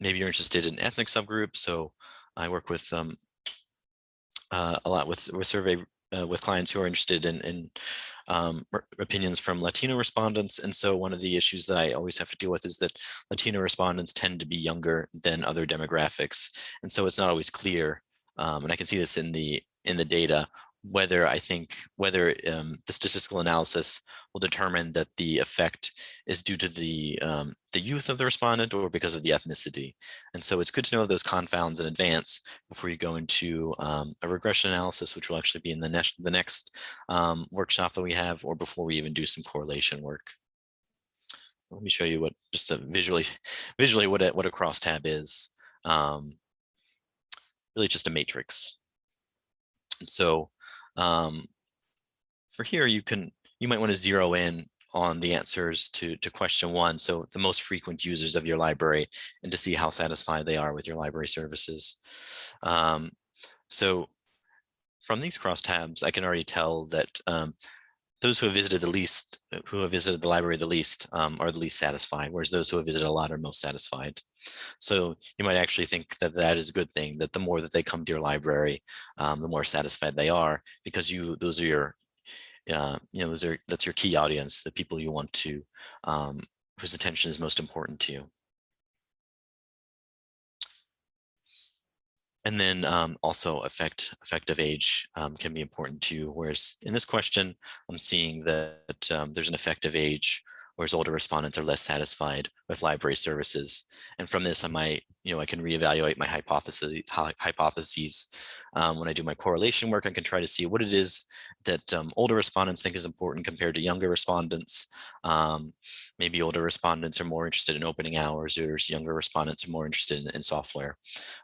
maybe you're interested in ethnic subgroups. So I work with um, uh, a lot with, with survey uh, with clients who are interested in, in um, opinions from Latino respondents. And so one of the issues that I always have to deal with is that Latino respondents tend to be younger than other demographics. And so it's not always clear. Um, and I can see this in the in the data whether I think whether um, the statistical analysis will determine that the effect is due to the um, the youth of the respondent or because of the ethnicity. And so it's good to know those confounds in advance before you go into um, a regression analysis, which will actually be in the next the next um, workshop that we have, or before we even do some correlation work. Let me show you what just a visually visually what a, what a crosstab is. Um, really just a matrix. And so um, for here, you can you might want to zero in on the answers to, to question one. So the most frequent users of your library and to see how satisfied they are with your library services. Um, so from these crosstabs, I can already tell that um, those who have visited the least, who have visited the library the least um, are the least satisfied, whereas those who have visited a lot are most satisfied. So you might actually think that that is a good thing, that the more that they come to your library, um, the more satisfied they are because you those are your, uh, you know, those are that's your key audience, the people you want to, um, whose attention is most important to you. And then um, also effect, effective age um, can be important too. Whereas in this question, I'm seeing that um, there's an effective age whereas older respondents are less satisfied with library services. And from this, I might, you know, I can reevaluate my hypothesis, hypotheses. Um, when I do my correlation work, I can try to see what it is that um, older respondents think is important compared to younger respondents. Um, maybe older respondents are more interested in opening hours, or younger respondents are more interested in, in software.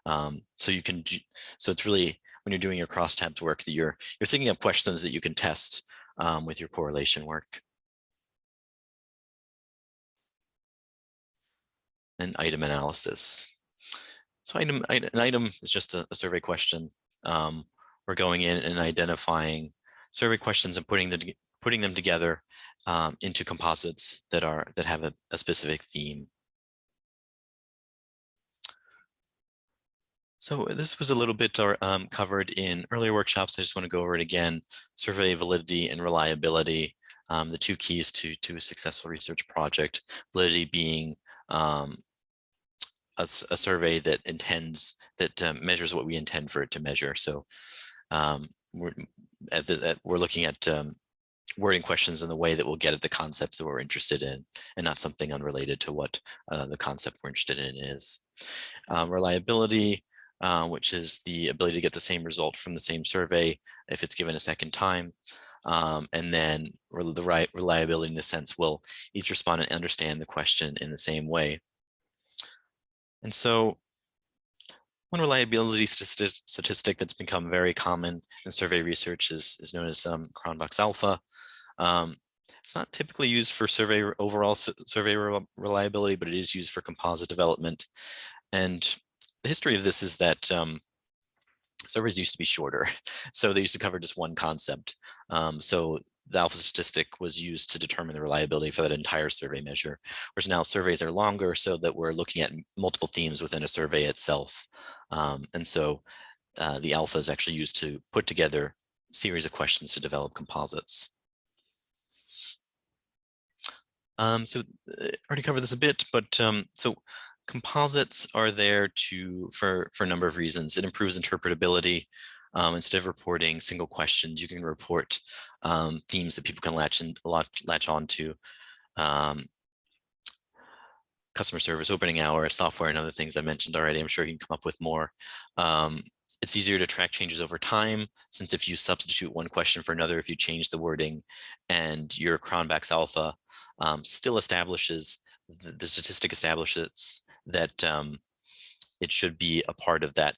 Um, so you can, do, so it's really when you're doing your crosstabs work that you're you're thinking of questions that you can test um, with your correlation work. And item analysis. So item, an item is just a, a survey question. Um, we're going in and identifying survey questions and putting them putting them together um, into composites that are that have a, a specific theme. So this was a little bit um, covered in earlier workshops. I just want to go over it again. Survey validity and reliability, um, the two keys to, to a successful research project. Validity being um, a, a survey that intends that um, measures what we intend for it to measure. So um, we're at the, at, we're looking at um, wording questions in the way that we'll get at the concepts that we're interested in and not something unrelated to what uh, the concept we're interested in is. Um, reliability, uh, which is the ability to get the same result from the same survey if it's given a second time. Um, and then the right reliability in the sense will each respondent understand the question in the same way. And so one reliability statistic that's become very common in survey research is, is known as um, Cronbach's alpha. Um, it's not typically used for survey overall survey reliability, but it is used for composite development. And the history of this is that um, surveys used to be shorter. So they used to cover just one concept. Um, so the alpha statistic was used to determine the reliability for that entire survey measure. Whereas now surveys are longer so that we're looking at multiple themes within a survey itself. Um, and so uh, the alpha is actually used to put together series of questions to develop composites. Um, so I uh, already covered this a bit, but um, so composites are there to for for a number of reasons. It improves interpretability. Um, instead of reporting single questions, you can report um, themes that people can latch and latch, latch on to. Um, customer service, opening hour, software, and other things I mentioned already. I'm sure you can come up with more. Um, it's easier to track changes over time, since if you substitute one question for another, if you change the wording and your Cronbach's alpha um, still establishes, the, the, statistic establishes that um, it should be a part of that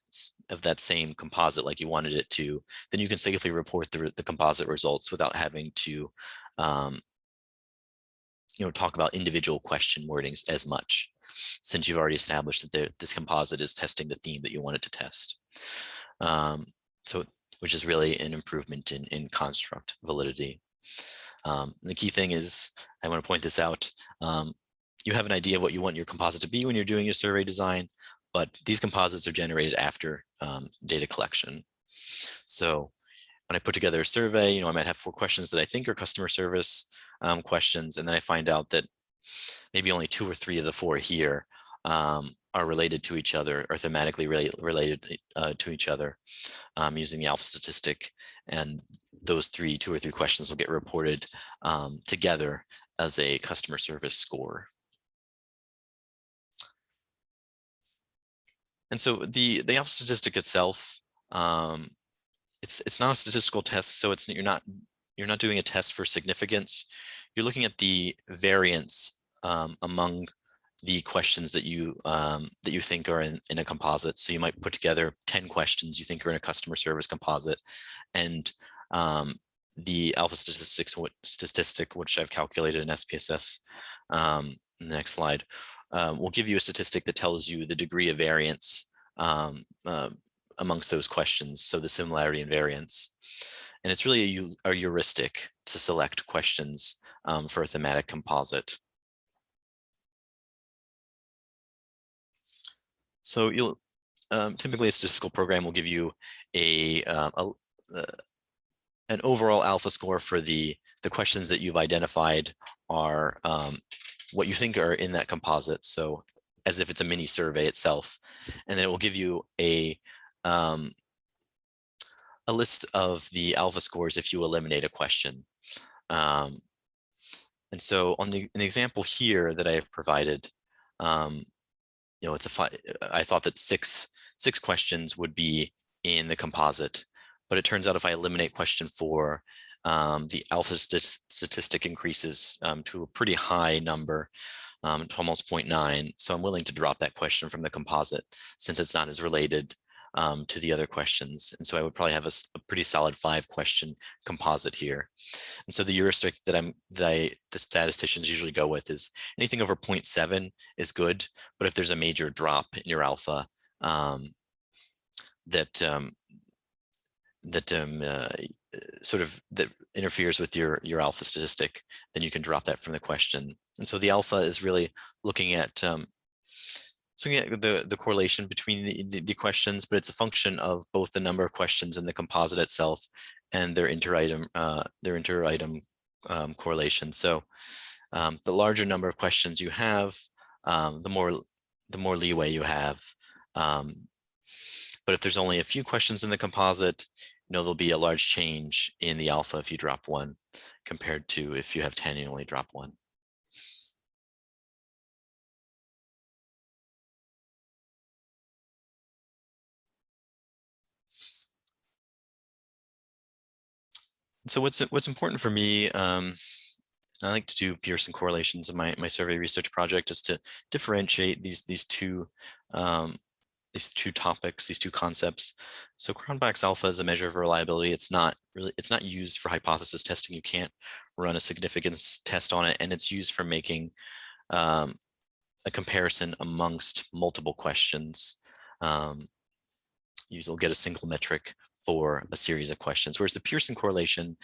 of that same composite like you wanted it to, then you can safely report the, the composite results without having to um, you know, talk about individual question wordings as much, since you've already established that this composite is testing the theme that you want it to test. Um, so, which is really an improvement in, in construct validity. Um, the key thing is, I want to point this out, um, you have an idea of what you want your composite to be when you're doing your survey design, but these composites are generated after um, data collection. So when I put together a survey, you know, I might have four questions that I think are customer service um, questions, and then I find out that maybe only two or three of the four here um, are related to each other or thematically rela- related uh, to each other um, using the alpha statistic. And those three, two or three questions will get reported um, together as a customer service score. And so the the alpha statistic itself, um, it's it's not a statistical test, so it's you're not you're not doing a test for significance. You're looking at the variance um, among the questions that you um, that you think are in, in a composite. So you might put together 10 questions you think are in a customer service composite and um, the alpha statistics statistic which I've calculated in SPSS. Um, next slide um, will give you a statistic that tells you the degree of variance um, uh, amongst those questions. So the similarity and variance. And it's really a, a heuristic to select questions um, for a thematic composite. So you'll um, typically a statistical program will give you a, um, a uh, an overall alpha score for the the questions that you've identified are um, what you think are in that composite. So as if it's a mini survey itself, and then it will give you a um, a list of the alpha scores if you eliminate a question. Um, and so on the, example here that I have provided, um, you know, it's a I thought that six six questions would be in the composite, but it turns out if I eliminate question four, um, the alpha stat- statistic increases um, to a pretty high number, um, to almost 0.9. So I'm willing to drop that question from the composite since it's not as related um, to the other questions. And so I would probably have a pretty solid five question composite here. And so the heuristic that I'm, that I, the statisticians usually go with is anything over 0.7 is good, but if there's a major drop in your alpha, um, that um, that um, uh, sort of that interferes with your your alpha statistic, then you can drop that from the question. And so the alpha is really looking at um, so at the the correlation between the, the, the questions, but it's a function of both the number of questions in the composite itself and their inter-item uh, their inter-item um, correlation. So um, the larger number of questions you have, um, the more the more leeway you have. But if there's only a few questions in the composite, you know, there'll be a large change in the alpha if you drop one compared to if you have 10 and only drop one. So what's what's important for me, um, I like to do Pearson correlations in my, my survey research project is to differentiate these these two um, these two topics, these two concepts. So Cronbach's alpha is a measure of reliability. It's not really, it's not used for hypothesis testing. You can't run a significance test on it, and it's used for making um, a comparison amongst multiple questions. Um, you'll get a single metric for a series of questions, whereas the Pearson correlation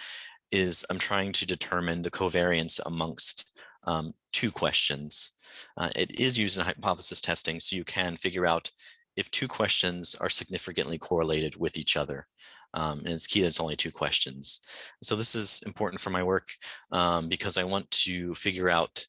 is I'm trying to determine the covariance amongst um, two questions. Uh, it is used in hypothesis testing, so you can figure out if two questions are significantly correlated with each other. Um, and it's key that it's only two questions. So this is important for my work um, because I want to figure out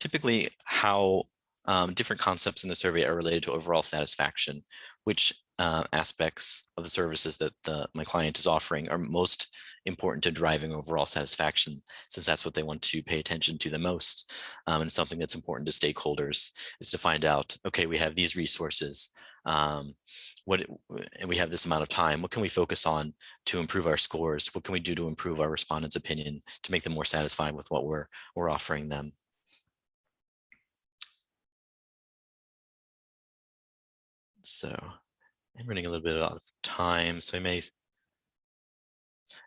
typically how um, different concepts in the survey are related to overall satisfaction, which uh, aspects of the services that the, my client is offering are most important to driving overall satisfaction, since that's what they want to pay attention to the most. Um, and something that's important to stakeholders is to find out, okay, we have these resources, um, what, and we have this amount of time, what can we focus on to improve our scores? What can we do to improve our respondents' opinion to make them more satisfied with what we're, we're offering them? So I'm running a little bit out of time, so I may I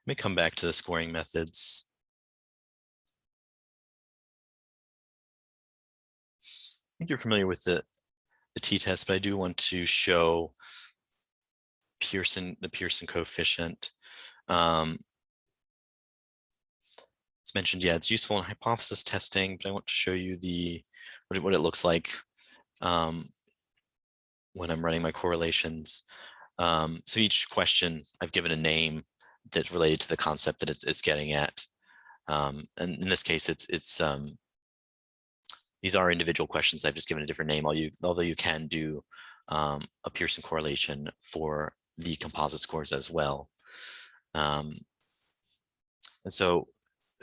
may come back to the scoring methods. I think you're familiar with the the t-test, but I do want to show Pearson, the Pearson coefficient. Um, it's mentioned, yeah, it's useful in hypothesis testing, but I want to show you the what it, what it looks like um, when I'm running my correlations. Um, so each question I've given a name that's related to the concept that it's, it's getting at. Um, and in this case, it's it's um, these are individual questions. I've just given a different name, although you, although you can do um, a Pearson correlation for the composite scores as well. Um, and so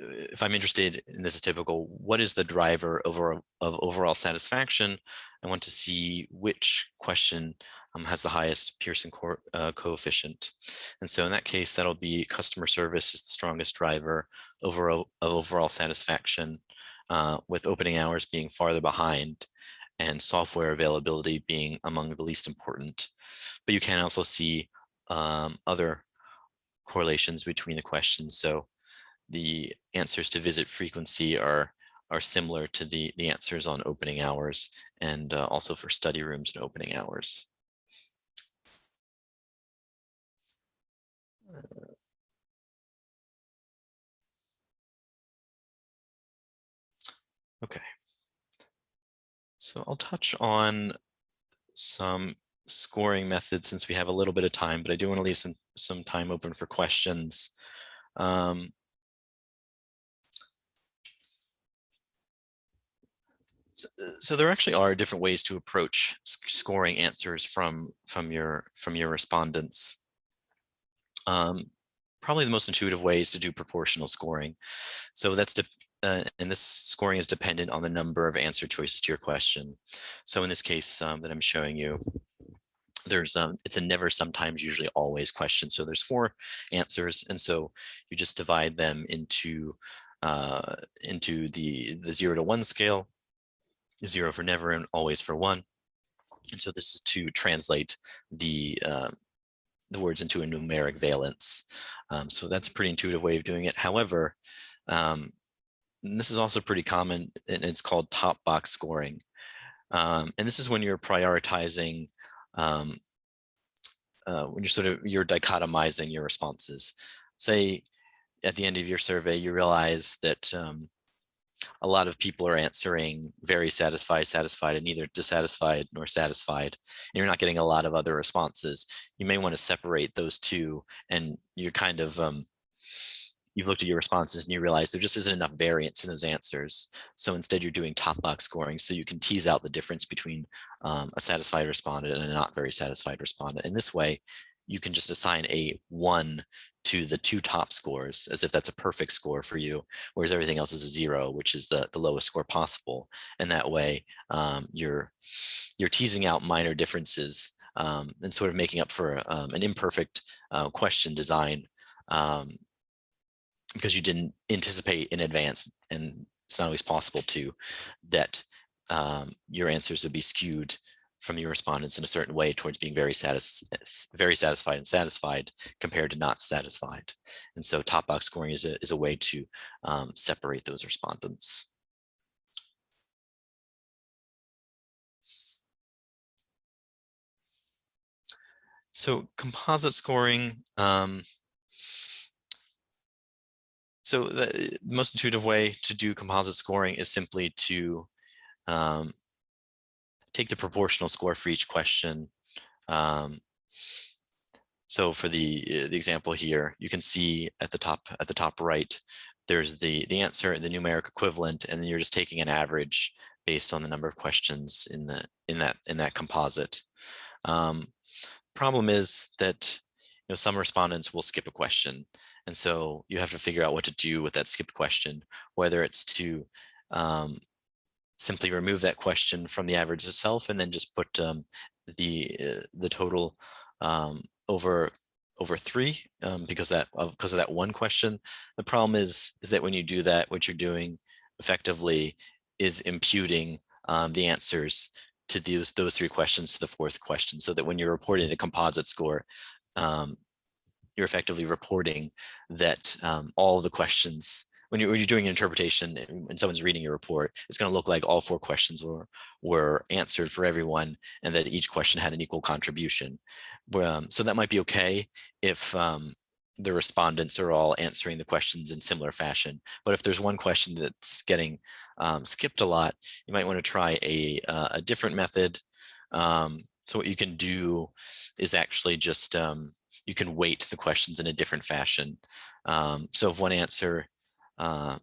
uh, if I'm interested, and this is typical, what is the driver over, of overall satisfaction? I want to see which question um, has the highest Pearson co uh, coefficient. And so in that case, that'll be customer service is the strongest driver over, of overall satisfaction uh, with opening hours being farther behind and software availability being among the least important. But you can also see um, other correlations between the questions. So the answers to visit frequency are are similar to the, the answers on opening hours and uh, also for study rooms and opening hours. Okay. So I'll touch on some scoring methods since we have a little bit of time, but I do want to leave some, some time open for questions. Um, so, so, there actually are different ways to approach scoring answers from, from, your, from your respondents. Um, probably the most intuitive way is to do proportional scoring. So that's uh, and this scoring is dependent on the number of answer choices to your question. So in this case um, that I'm showing you, there's um, it's a never, sometimes, usually, always question. So there's four answers, and so you just divide them into uh, into the the zero to one scale, zero for never and always for one. And so this is to translate the uh, the words into a numeric valence. Um, so that's a pretty intuitive way of doing it. However, um, and this is also pretty common, and it's called top box scoring. Um, and this is when you're prioritizing, um, uh, when you're sort of, you're dichotomizing your responses. Say at the end of your survey, you realize that um, a lot of people are answering very satisfied, satisfied, and neither dissatisfied nor satisfied. And you're not getting a lot of other responses. You may want to separate those two and you're kind of um, you've looked at your responses and you realize there just isn't enough variance in those answers. So instead you're doing top box scoring so you can tease out the difference between um, a satisfied respondent and a not very satisfied respondent. In this way, you can just assign a one to the two top scores as if that's a perfect score for you, whereas everything else is a zero, which is the, the lowest score possible. And that way um, you're, you're teasing out minor differences um, and sort of making up for um, an imperfect uh, question design um, because you didn't anticipate in advance and it's not always possible to that um, your answers would be skewed from your respondents in a certain way towards being very satis very satisfied and satisfied compared to not satisfied. And so top box scoring is a, is a way to um, separate those respondents. So composite scoring, um, so the most intuitive way to do composite scoring is simply to um, take the proportional score for each question. Um, so for the uh, the example here, you can see at the top at the top right, there's the the answer and the numeric equivalent, and then you're just taking an average based on the number of questions in the in that in that composite. Um, problem is that know some respondents will skip a question and so you have to figure out what to do with that skipped question, whether it's to um, simply remove that question from the average itself and then just put um, the uh, the total um, over over three um, because that of because of that one question. The problem is is that when you do that, what you're doing effectively is imputing um, the answers to those, those three questions to the fourth question, so that when you're reporting the composite score, um, you're effectively reporting that um, all the questions, when you're, when you're doing an interpretation and someone's reading your report, it's going to look like all four questions were, were answered for everyone and that each question had an equal contribution. Um, so that might be okay if um, the respondents are all answering the questions in similar fashion. But if there's one question that's getting um, skipped a lot, you might want to try a, uh, a different method. So what you can do is actually just, um, you can weight the questions in a different fashion. Um, so if one answer, uh,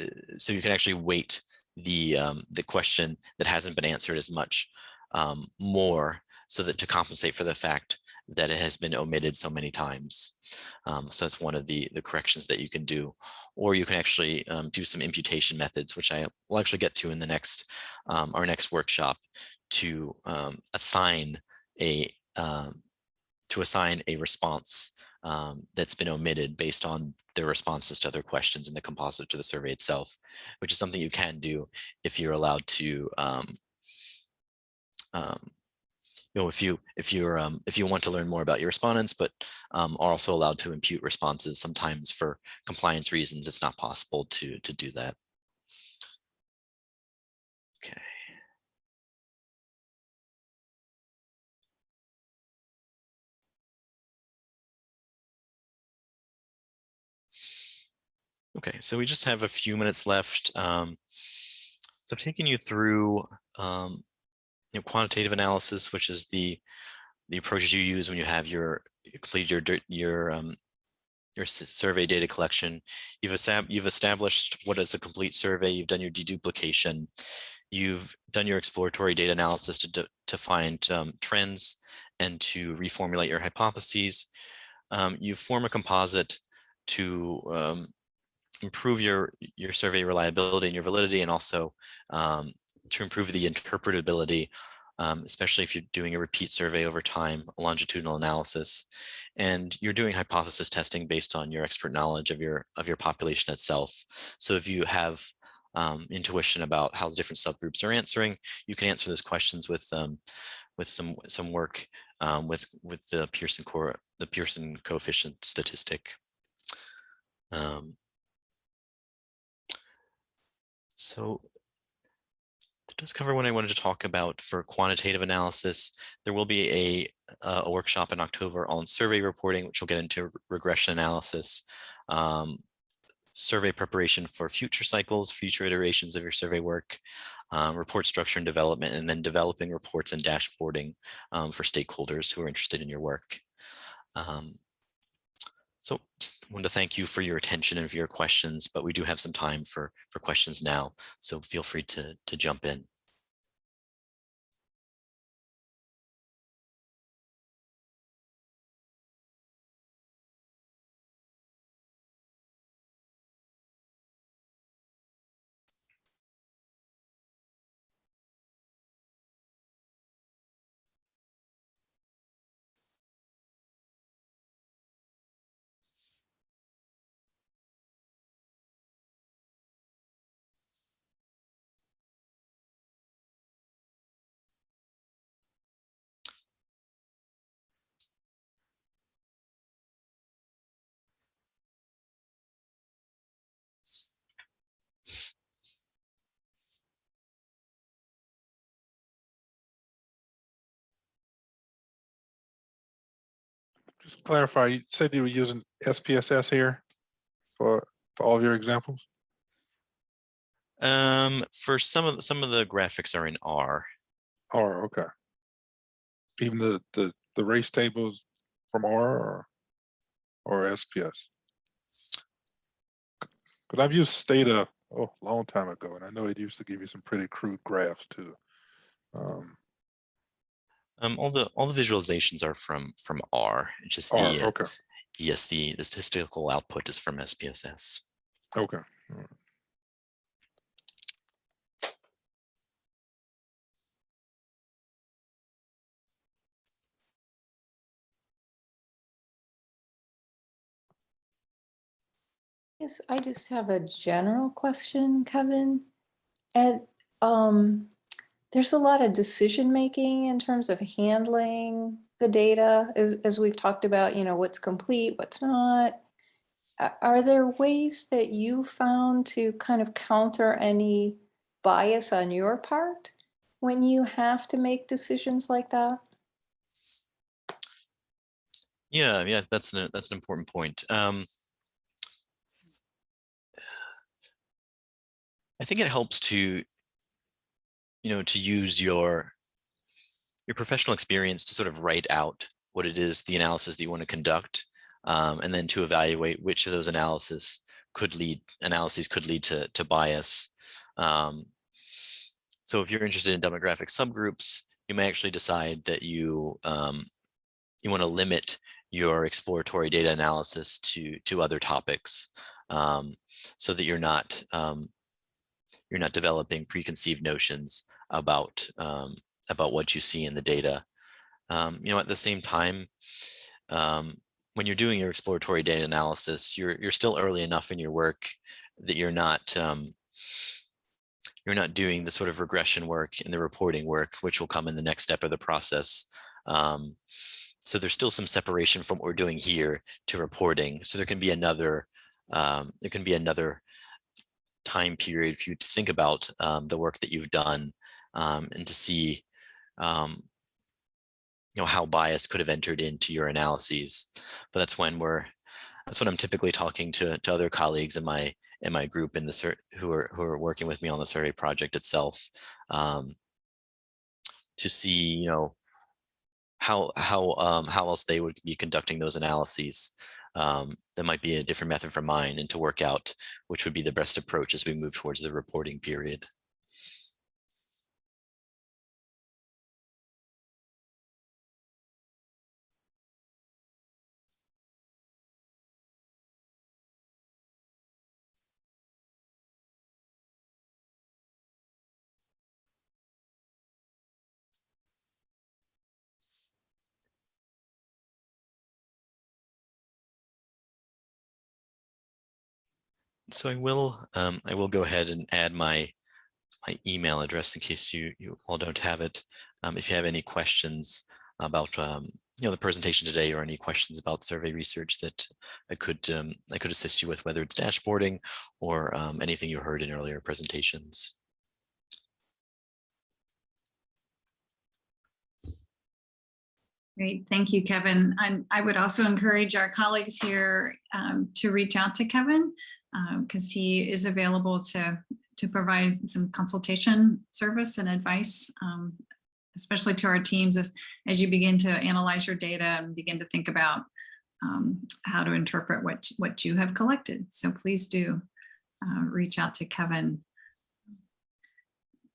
uh, so you can actually weight the, um, the question that hasn't been answered as much um, more so that to compensate for the fact that it has been omitted so many times. Um, so that's one of the, the corrections that you can do. Or you can actually um, do some imputation methods, which I will actually get to in the next, um, our next workshop to um, assign a, um, to assign a response um, that's been omitted based on their responses to other questions in the composite to the survey itself, which is something you can do if you're allowed to um, um, you know, if you if you're um, if you want to learn more about your respondents, but um, are also allowed to impute responses, sometimes for compliance reasons, it's not possible to to do that. Okay. Okay, so we just have a few minutes left. Um, so I've taken you through um, you know, quantitative analysis, which is the the approaches you use when you have your you complete your your um, your survey data collection. You've you've established what is a complete survey. You've done your deduplication. You've done your exploratory data analysis to to find um, trends and to reformulate your hypotheses. Um, you form a composite to um, improve your your survey reliability and your validity, and also um, to improve the interpretability, um, especially if you're doing a repeat survey over time, a longitudinal analysis, and you're doing hypothesis testing based on your expert knowledge of your of your population itself. So if you have um, intuition about how different subgroups are answering, you can answer those questions with um, with some some work um, with with the Pearson core the Pearson coefficient statistic. Um, so that does cover what I wanted to talk about for quantitative analysis. There will be a, uh, a workshop in October on survey reporting, which will get into regression analysis, um, survey preparation for future cycles, future iterations of your survey work, um, report structure and development, and then developing reports and dashboarding um, for stakeholders who are interested in your work. Um, so just want to thank you for your attention and for your questions, but we do have some time for, for questions now. So feel free to, to jump in. Just clarify, you said you were using SPSS here for, for all of your examples? Um, for some of the, some of the graphics are in R. R, okay. Even the, the, the race tables from R or, or SPS? Because I've used Stata, oh, a long time ago, and I know it used to give you some pretty crude graphs too. Um, Um, all the all the visualizations are from from R. It's just R, the uh, yes, the the statistical output is from SPSS. okay. all right. Yes, I just have a general question, Kevin. And um, there's a lot of decision making in terms of handling the data, as, as we've talked about, you know, what's complete, what's not. Are there ways that you found to kind of counter any bias on your part when you have to make decisions like that? Yeah, yeah, that's an, that's an important point. Um, I think it helps to, you know, to use your your professional experience to sort of write out what it is, the analysis that you want to conduct, um, and then to evaluate which of those analysis could lead analyses could lead to to bias. Um, so if you're interested in demographic subgroups, you may actually decide that you um, you want to limit your exploratory data analysis to to other topics um, so that you're not um, you're not developing preconceived notions about um, about what you see in the data. Um, you know, at the same time, um, when you're doing your exploratory data analysis, you're you're still early enough in your work that you're not um, you're not doing the sort of regression work and the reporting work, which will come in the next step of the process. Um, so there's still some separation from what we're doing here to reporting. So there can be another, um, there can be another time period for you to think about um, the work that you've done um, and to see, um, you know, how bias could have entered into your analyses. But that's when we're, that's when I'm typically talking to, to other colleagues in my in my group in the who are who are working with me on the survey project itself um, to see, you know, how how um, how else they would be conducting those analyses. Um, that might be a different method from mine and to work out which would be the best approach as we move towards the reporting period. So I will um, I will go ahead and add my my email address in case you you all don't have it. Um, if you have any questions about um, you know the presentation today or any questions about survey research that I could um, I could assist you with, whether it's dashboarding or um, anything you heard in earlier presentations. Great, thank you, Kevin. And I would also encourage our colleagues here um, to reach out to Kevin because he is available to to provide some consultation service and advice, um, especially to our teams as as you begin to analyze your data and begin to think about um, how to interpret what what you have collected. So please do uh, reach out to Kevin.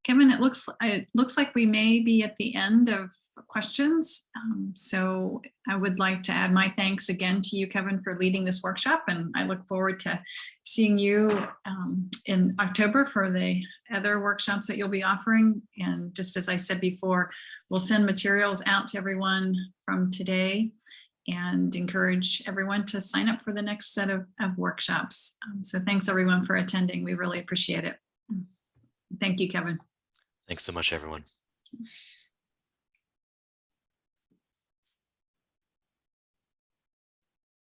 Kevin, it looks it looks like we may be at the end of questions. Um, so I would like to add my thanks again to you, Kevin, for leading this workshop. And I look forward to seeing you um, in October for the other workshops that you'll be offering. And just as I said before, we'll send materials out to everyone from today and encourage everyone to sign up for the next set of, of workshops. Um, so thanks everyone for attending. We really appreciate it. Thank you, Kevin. Thanks so much, everyone.